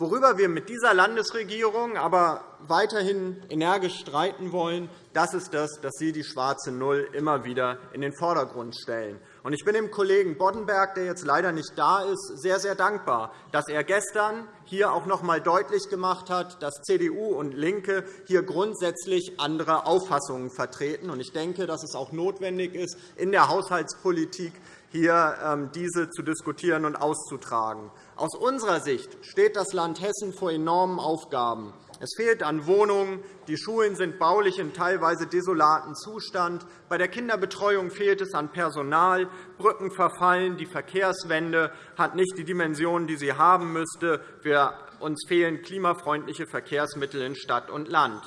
Worüber wir mit dieser Landesregierung aber weiterhin energisch streiten wollen, das ist das, dass Sie die schwarze Null immer wieder in den Vordergrund stellen. Ich bin dem Kollegen Boddenberg, der jetzt leider nicht da ist, sehr, sehr dankbar, dass er gestern hier auch noch einmal deutlich gemacht hat, dass CDU und LINKE hier grundsätzlich andere Auffassungen vertreten. Ich denke, dass es auch notwendig ist, in der Haushaltspolitik hier ähm, diese zu diskutieren und auszutragen. Aus unserer Sicht steht das Land Hessen vor enormen Aufgaben. Es fehlt an Wohnungen, die Schulen sind baulich in teilweise desolaten Zustand, bei der Kinderbetreuung fehlt es an Personal, Brücken verfallen, die Verkehrswende hat nicht die Dimensionen, die sie haben müsste, wir, uns fehlen klimafreundliche Verkehrsmittel in Stadt und Land.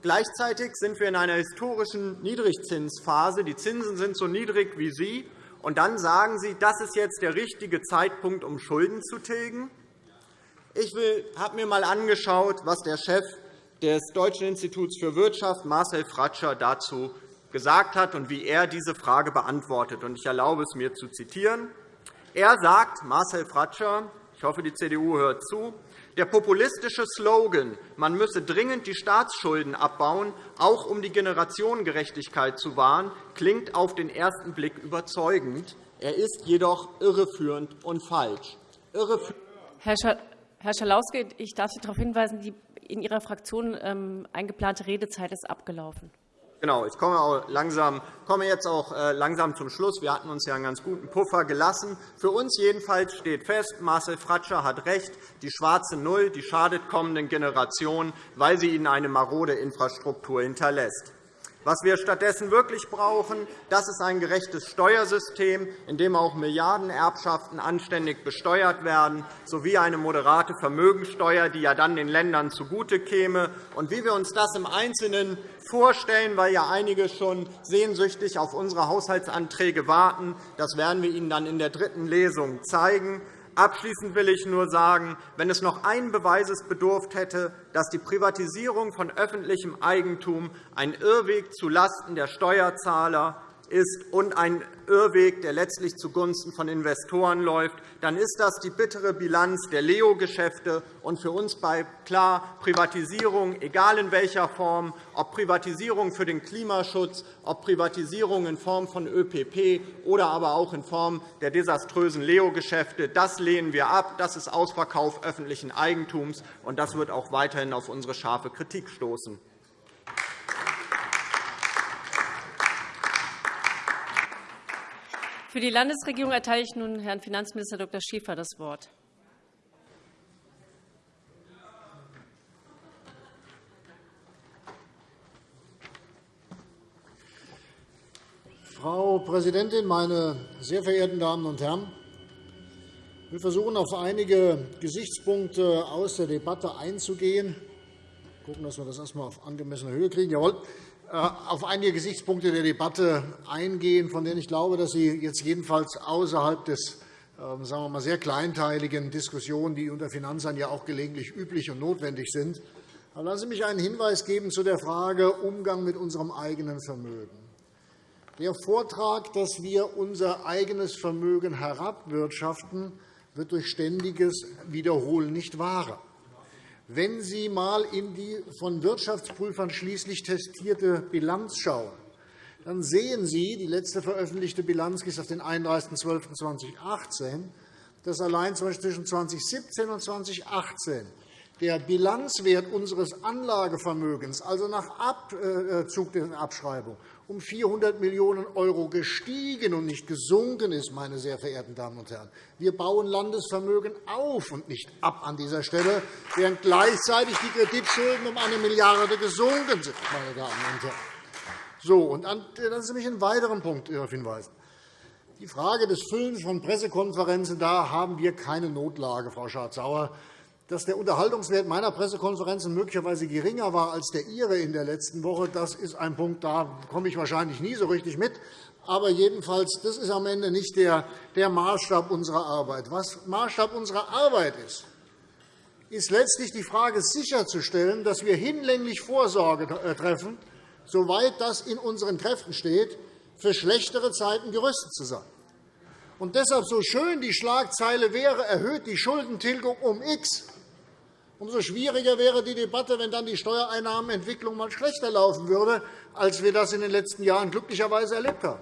Gleichzeitig sind wir in einer historischen Niedrigzinsphase. Die Zinsen sind so niedrig wie Sie. Und dann sagen Sie, das ist jetzt der richtige Zeitpunkt, um Schulden zu tilgen? Ich habe mir einmal angeschaut, was der Chef des Deutschen Instituts für Wirtschaft, Marcel Fratscher, dazu gesagt hat und wie er diese Frage beantwortet. Ich erlaube es mir zu zitieren. Er sagt, Marcel Fratscher, ich hoffe, die CDU hört zu, der populistische Slogan, man müsse dringend die Staatsschulden abbauen, auch um die Generationengerechtigkeit zu wahren, klingt auf den ersten Blick überzeugend. Er ist jedoch irreführend und falsch. Herr Schalauske, ich darf Sie darauf hinweisen, die in Ihrer Fraktion ähm, eingeplante Redezeit ist abgelaufen. Genau, ich komme, auch langsam, komme jetzt auch äh, langsam zum Schluss. Wir hatten uns ja einen ganz guten Puffer gelassen. Für uns jedenfalls steht fest, Marcel Fratscher hat recht, die schwarze Null die schadet kommenden Generationen, weil sie ihnen eine marode Infrastruktur hinterlässt. Was wir stattdessen wirklich brauchen, das ist ein gerechtes Steuersystem, in dem auch Milliardenerbschaften anständig besteuert werden, sowie eine moderate Vermögensteuer, die ja dann den Ländern zugute käme. Und wie wir uns das im Einzelnen vorstellen, weil ja einige schon sehnsüchtig auf unsere Haushaltsanträge warten, das werden wir Ihnen dann in der dritten Lesung zeigen. Abschließend will ich nur sagen, wenn es noch einen Beweises bedurft hätte, dass die Privatisierung von öffentlichem Eigentum ein Irrweg zulasten der Steuerzahler ist und ein Irrweg, der letztlich zugunsten von Investoren läuft, dann ist das die bittere Bilanz der Leo-Geschäfte. für uns bleibt klar, Privatisierung, egal in welcher Form, ob Privatisierung für den Klimaschutz, ob Privatisierung in Form von ÖPP oder aber auch in Form der desaströsen Leo-Geschäfte, das lehnen wir ab. Das ist Ausverkauf öffentlichen Eigentums, und das wird auch weiterhin auf unsere scharfe Kritik stoßen. Für die Landesregierung erteile ich nun Herrn Finanzminister Dr. Schäfer das Wort. Frau Präsidentin, meine sehr verehrten Damen und Herren! Wir versuchen, auf einige Gesichtspunkte aus der Debatte einzugehen. Wir gucken, dass wir das erst einmal auf angemessene Höhe kriegen. Jawohl. Äh, auf einige Gesichtspunkte der Debatte eingehen, von denen ich glaube, dass sie jetzt jedenfalls außerhalb des ähm, sagen wir mal, sehr kleinteiligen Diskussionen, die unter Finanzern ja auch gelegentlich üblich und notwendig sind. Aber lassen Sie mich einen Hinweis geben zu der Frage Umgang mit unserem eigenen Vermögen. Der Vortrag, dass wir unser eigenes Vermögen herabwirtschaften, wird durch ständiges Wiederholen nicht wahrer. Wenn Sie einmal in die von Wirtschaftsprüfern schließlich testierte Bilanz schauen, dann sehen Sie, die letzte veröffentlichte Bilanz ist auf den 31.12.2018, dass allein zwischen 2017 und 2018 der Bilanzwert unseres Anlagevermögens, also nach Abzug der Abschreibung, um 400 Millionen € gestiegen und nicht gesunken ist, meine sehr verehrten Damen und Herren. Wir bauen Landesvermögen auf und nicht ab an dieser Stelle, während gleichzeitig die Kreditschulden um eine Milliarde gesunken sind. Meine Damen und Herren. So, und dann lassen Sie mich einen weiteren Punkt darauf hinweisen. Die Frage des Füllens von Pressekonferenzen, da haben wir keine Notlage, Frau Schardt-Sauer dass der Unterhaltungswert meiner Pressekonferenzen möglicherweise geringer war als der Ihre in der letzten Woche, das ist ein Punkt, da komme ich wahrscheinlich nie so richtig mit. Aber jedenfalls, das ist am Ende nicht der, Maßstab unserer Arbeit. Was Maßstab unserer Arbeit ist, ist letztlich die Frage sicherzustellen, dass wir hinlänglich Vorsorge äh, treffen, soweit das in unseren Kräften steht, für schlechtere Zeiten gerüstet zu sein. Und deshalb so schön die Schlagzeile wäre, erhöht die Schuldentilgung um X, Umso schwieriger wäre die Debatte, wenn dann die Steueinnahmenentwicklung mal schlechter laufen würde, als wir das in den letzten Jahren glücklicherweise erlebt haben.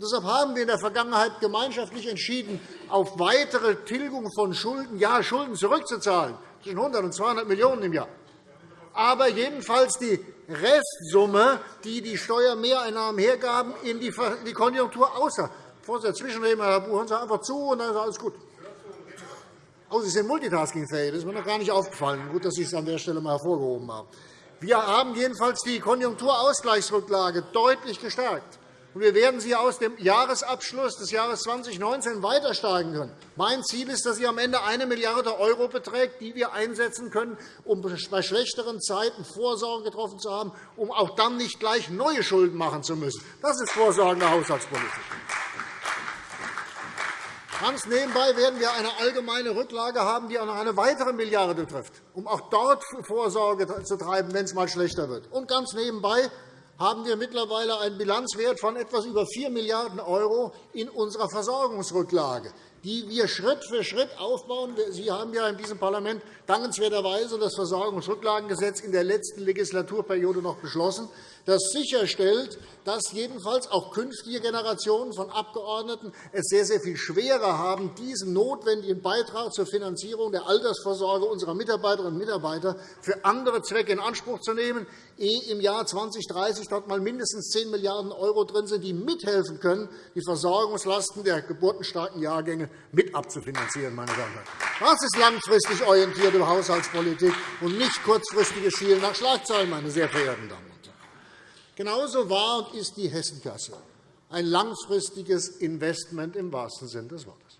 Deshalb haben wir in der Vergangenheit gemeinschaftlich entschieden, auf weitere Tilgung von Schulden, ja, Schulden zurückzuzahlen, zwischen 100 und 200 Millionen € im Jahr. Aber jedenfalls die Restsumme, die die Steuermehreinnahmen hergaben, in die Konjunktur außer. Bevor Sie dazwischenreden, Herr Buch, hören Sie einfach zu, und dann ist alles gut. Oh, Sie sind multitaskingfähig. Das ist mir noch gar nicht aufgefallen. Gut, dass Sie es an der Stelle einmal hervorgehoben haben. Wir haben jedenfalls die Konjunkturausgleichsrücklage deutlich gestärkt. Wir werden sie aus dem Jahresabschluss des Jahres 2019 weiter steigen können. Mein Ziel ist, dass sie am Ende 1 Milliarde € beträgt, die wir einsetzen können, um bei schlechteren Zeiten Vorsorge getroffen zu haben, um auch dann nicht gleich neue Schulden machen zu müssen. Das ist vorsorgende Haushaltspolitik. Ganz nebenbei werden wir eine allgemeine Rücklage haben, die auch noch eine weitere Milliarde betrifft, um auch dort Vorsorge zu treiben, wenn es einmal schlechter wird. Und ganz nebenbei haben wir mittlerweile einen Bilanzwert von etwas über 4 Milliarden € in unserer Versorgungsrücklage, die wir Schritt für Schritt aufbauen. Sie haben ja in diesem Parlament dankenswerterweise das Versorgungsrücklagengesetz in der letzten Legislaturperiode noch beschlossen das sicherstellt, dass jedenfalls auch künftige Generationen von Abgeordneten es sehr, sehr viel schwerer haben, diesen notwendigen Beitrag zur Finanzierung der Altersvorsorge unserer Mitarbeiterinnen und Mitarbeiter für andere Zwecke in Anspruch zu nehmen, ehe im Jahr 2030 dort mal mindestens 10 Milliarden € drin sind, die mithelfen können, die Versorgungslasten der geburtenstarken Jahrgänge mit abzufinanzieren. Meine Damen und Herren. Das ist langfristig orientierte Haushaltspolitik und nicht kurzfristiges Schielen nach Schlagzeilen, meine sehr verehrten Damen Genauso war und ist die Hessenkasse ein langfristiges Investment im wahrsten Sinne des Wortes.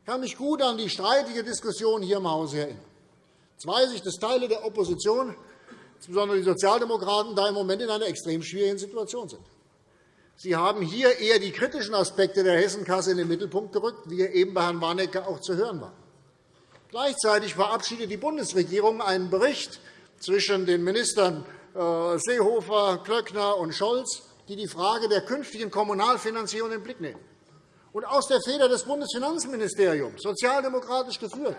Ich kann mich gut an die streitige Diskussion hier im Hause erinnern. Jetzt weiß ich, dass Teile der Opposition, insbesondere die Sozialdemokraten, da im Moment in einer extrem schwierigen Situation sind. Sie haben hier eher die kritischen Aspekte der Hessenkasse in den Mittelpunkt gerückt, wie eben bei Herrn Warnecke auch zu hören war. Gleichzeitig verabschiedet die Bundesregierung einen Bericht zwischen den Ministern äh, Seehofer, Klöckner und Scholz, die die Frage der künftigen Kommunalfinanzierung in den Blick nehmen. Und aus der Feder des Bundesfinanzministeriums, sozialdemokratisch geführt,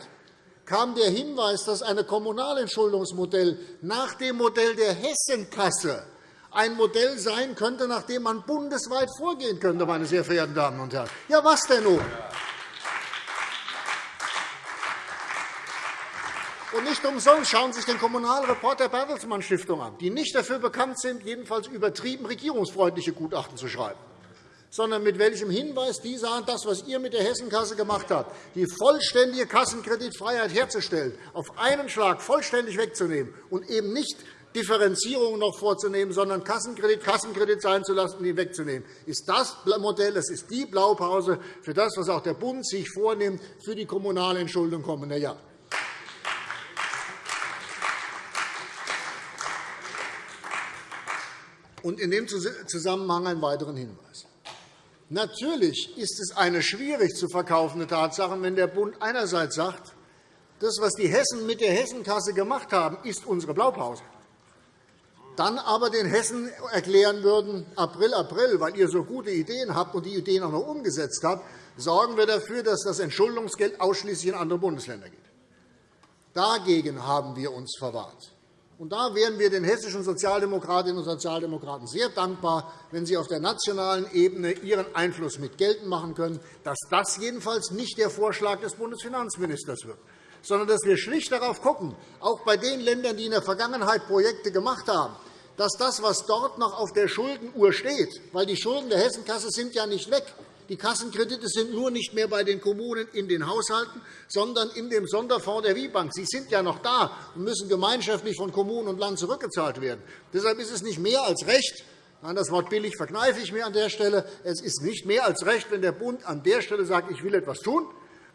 kam der Hinweis, dass ein Kommunalentschuldungsmodell nach dem Modell der Hessenkasse ein Modell sein könnte, nach dem man bundesweit vorgehen könnte, meine sehr verehrten Damen und Herren. Ja, was denn nun? Und nicht umsonst schauen Sie sich den Kommunalreport der Bertelsmann Stiftung an, die nicht dafür bekannt sind, jedenfalls übertrieben regierungsfreundliche Gutachten zu schreiben, sondern mit welchem Hinweis die sagen, das, was ihr mit der Hessenkasse gemacht habt, die vollständige Kassenkreditfreiheit herzustellen, auf einen Schlag vollständig wegzunehmen und eben nicht Differenzierungen noch vorzunehmen, sondern Kassenkredit Kassenkredit sein zu lassen und ihn wegzunehmen, ist das Modell, das ist die Blaupause für das, was auch der Bund sich vornimmt für die kommunale Entschuldung kommender Jahre. Und in dem Zusammenhang einen weiteren Hinweis. Natürlich ist es eine schwierig zu verkaufende Tatsache, wenn der Bund einerseits sagt, das, was die Hessen mit der Hessenkasse gemacht haben, ist unsere Blaupause. Dann aber den Hessen erklären würden, April, April, weil ihr so gute Ideen habt und die Ideen auch noch umgesetzt habt, sorgen wir dafür, dass das Entschuldungsgeld ausschließlich in andere Bundesländer geht. Dagegen haben wir uns verwahrt. Und da wären wir den hessischen Sozialdemokratinnen und Sozialdemokraten sehr dankbar, wenn Sie auf der nationalen Ebene Ihren Einfluss mit geltend machen können, dass das jedenfalls nicht der Vorschlag des Bundesfinanzministers wird, sondern dass wir schlicht darauf schauen, auch bei den Ländern, die in der Vergangenheit Projekte gemacht haben, dass das, was dort noch auf der Schuldenuhr steht, weil die Schulden der Hessenkasse sind ja nicht weg, die Kassenkredite sind nur nicht mehr bei den Kommunen in den Haushalten, sondern in dem Sonderfonds der WIBank. Sie sind ja noch da und müssen gemeinschaftlich von Kommunen und Land zurückgezahlt werden. Deshalb ist es nicht mehr als recht, Nein, das Wort billig verkneife ich mir an der Stelle. Es ist nicht mehr als recht, wenn der Bund an der Stelle sagt, ich will etwas tun,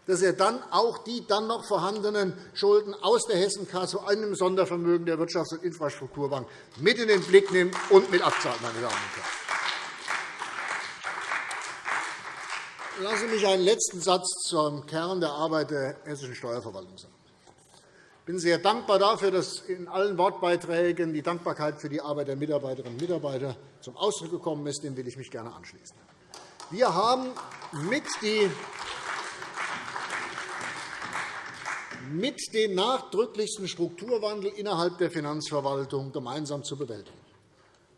dass er dann auch die dann noch vorhandenen Schulden aus der Hessenkasse, einem Sondervermögen der Wirtschafts- und Infrastrukturbank, mit in den Blick nimmt und mit abzahlt. Meine Damen und Herren. Lassen Sie mich einen letzten Satz zum Kern der Arbeit der hessischen Steuerverwaltung sagen. Ich bin sehr dankbar dafür, dass in allen Wortbeiträgen die Dankbarkeit für die Arbeit der Mitarbeiterinnen und Mitarbeiter zum Ausdruck gekommen ist. Dem will ich mich gerne anschließen. Wir haben mit den nachdrücklichsten Strukturwandel innerhalb der Finanzverwaltung gemeinsam zu bewältigen.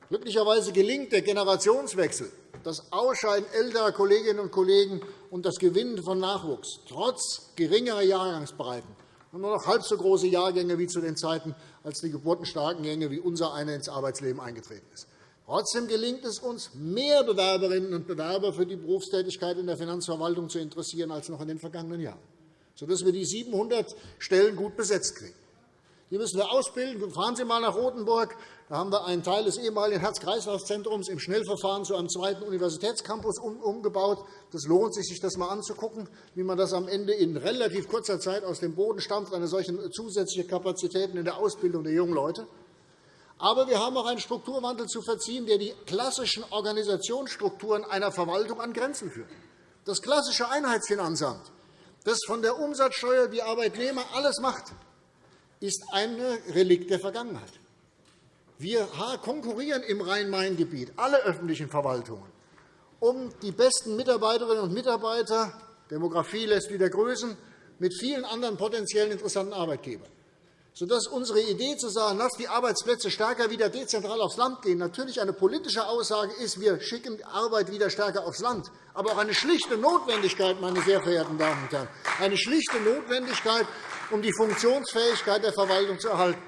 Glücklicherweise gelingt der Generationswechsel, das Ausscheiden älterer Kolleginnen und Kollegen und das Gewinnen von Nachwuchs trotz geringerer Jahrgangsbreiten und nur noch halb so große Jahrgänge wie zu den Zeiten, als die geburtenstarken Gänge wie unser einer ins Arbeitsleben eingetreten ist. Trotzdem gelingt es uns, mehr Bewerberinnen und Bewerber für die Berufstätigkeit in der Finanzverwaltung zu interessieren als noch in den vergangenen Jahren, sodass wir die 700 Stellen gut besetzt kriegen. Die müssen wir ausbilden. Fahren Sie einmal nach Rotenburg. Da haben wir einen Teil des ehemaligen Herz-Kreislauf-Zentrums im Schnellverfahren zu einem zweiten Universitätscampus umgebaut. Das lohnt sich, sich das einmal anzugucken, wie man das am Ende in relativ kurzer Zeit aus dem Boden stampft, eine solche zusätzliche Kapazitäten in der Ausbildung der jungen Leute. Aber wir haben auch einen Strukturwandel zu verziehen, der die klassischen Organisationsstrukturen einer Verwaltung an Grenzen führt. Das klassische Einheitsfinanzamt, das von der Umsatzsteuer die Arbeitnehmer alles macht, ist ein Relikt der Vergangenheit. Wir konkurrieren im Rhein-Main-Gebiet, alle öffentlichen Verwaltungen, um die besten Mitarbeiterinnen und Mitarbeiter – Demografie lässt wieder grüßen – mit vielen anderen potenziellen interessanten Arbeitgebern. Sodass unsere Idee zu sagen, lass die Arbeitsplätze stärker wieder dezentral aufs Land gehen, natürlich eine politische Aussage ist, wir schicken Arbeit wieder stärker aufs Land, aber auch eine schlichte Notwendigkeit, meine sehr verehrten Damen und Herren, eine schlichte Notwendigkeit, um die Funktionsfähigkeit der Verwaltung zu erhalten.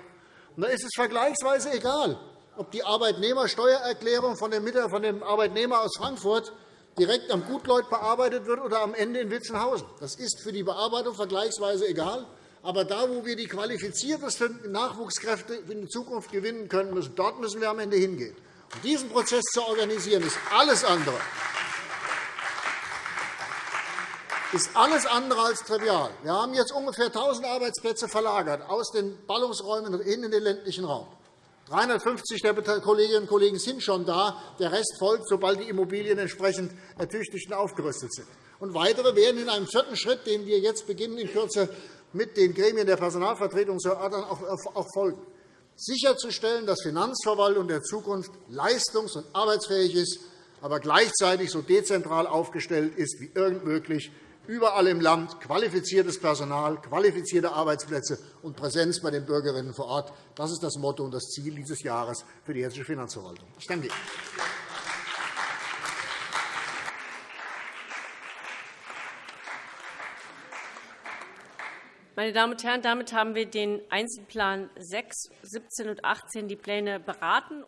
Da ist es vergleichsweise egal, ob die Arbeitnehmersteuererklärung von dem Arbeitnehmer aus Frankfurt direkt am Gutleut bearbeitet wird oder am Ende in Witzenhausen. Das ist für die Bearbeitung vergleichsweise egal. Aber da, wo wir die qualifiziertesten Nachwuchskräfte in Zukunft gewinnen können müssen, dort müssen wir am Ende hingehen. Und diesen Prozess zu organisieren, ist alles andere ist alles andere als trivial. Wir haben jetzt ungefähr 1.000 Arbeitsplätze verlagert aus den Ballungsräumen in den ländlichen Raum. 350 der Kolleginnen und Kollegen sind schon da. Der Rest folgt, sobald die Immobilien entsprechend ertüchtigt und aufgerüstet sind. Und weitere werden in einem vierten Schritt, den wir jetzt beginnen, in Kürze mit den Gremien der Personalvertretung zu erörtern, auch folgen. Sicherzustellen, dass Finanzverwaltung der Zukunft leistungs- und arbeitsfähig ist, aber gleichzeitig so dezentral aufgestellt ist wie irgend möglich, überall im Land qualifiziertes Personal, qualifizierte Arbeitsplätze und Präsenz bei den Bürgerinnen vor Ort. Das ist das Motto und das Ziel dieses Jahres für die Hessische Finanzverwaltung. Ich danke Ihnen. Meine Damen und Herren, damit haben wir den Einzelplan 6, 17 und 18 die Pläne beraten.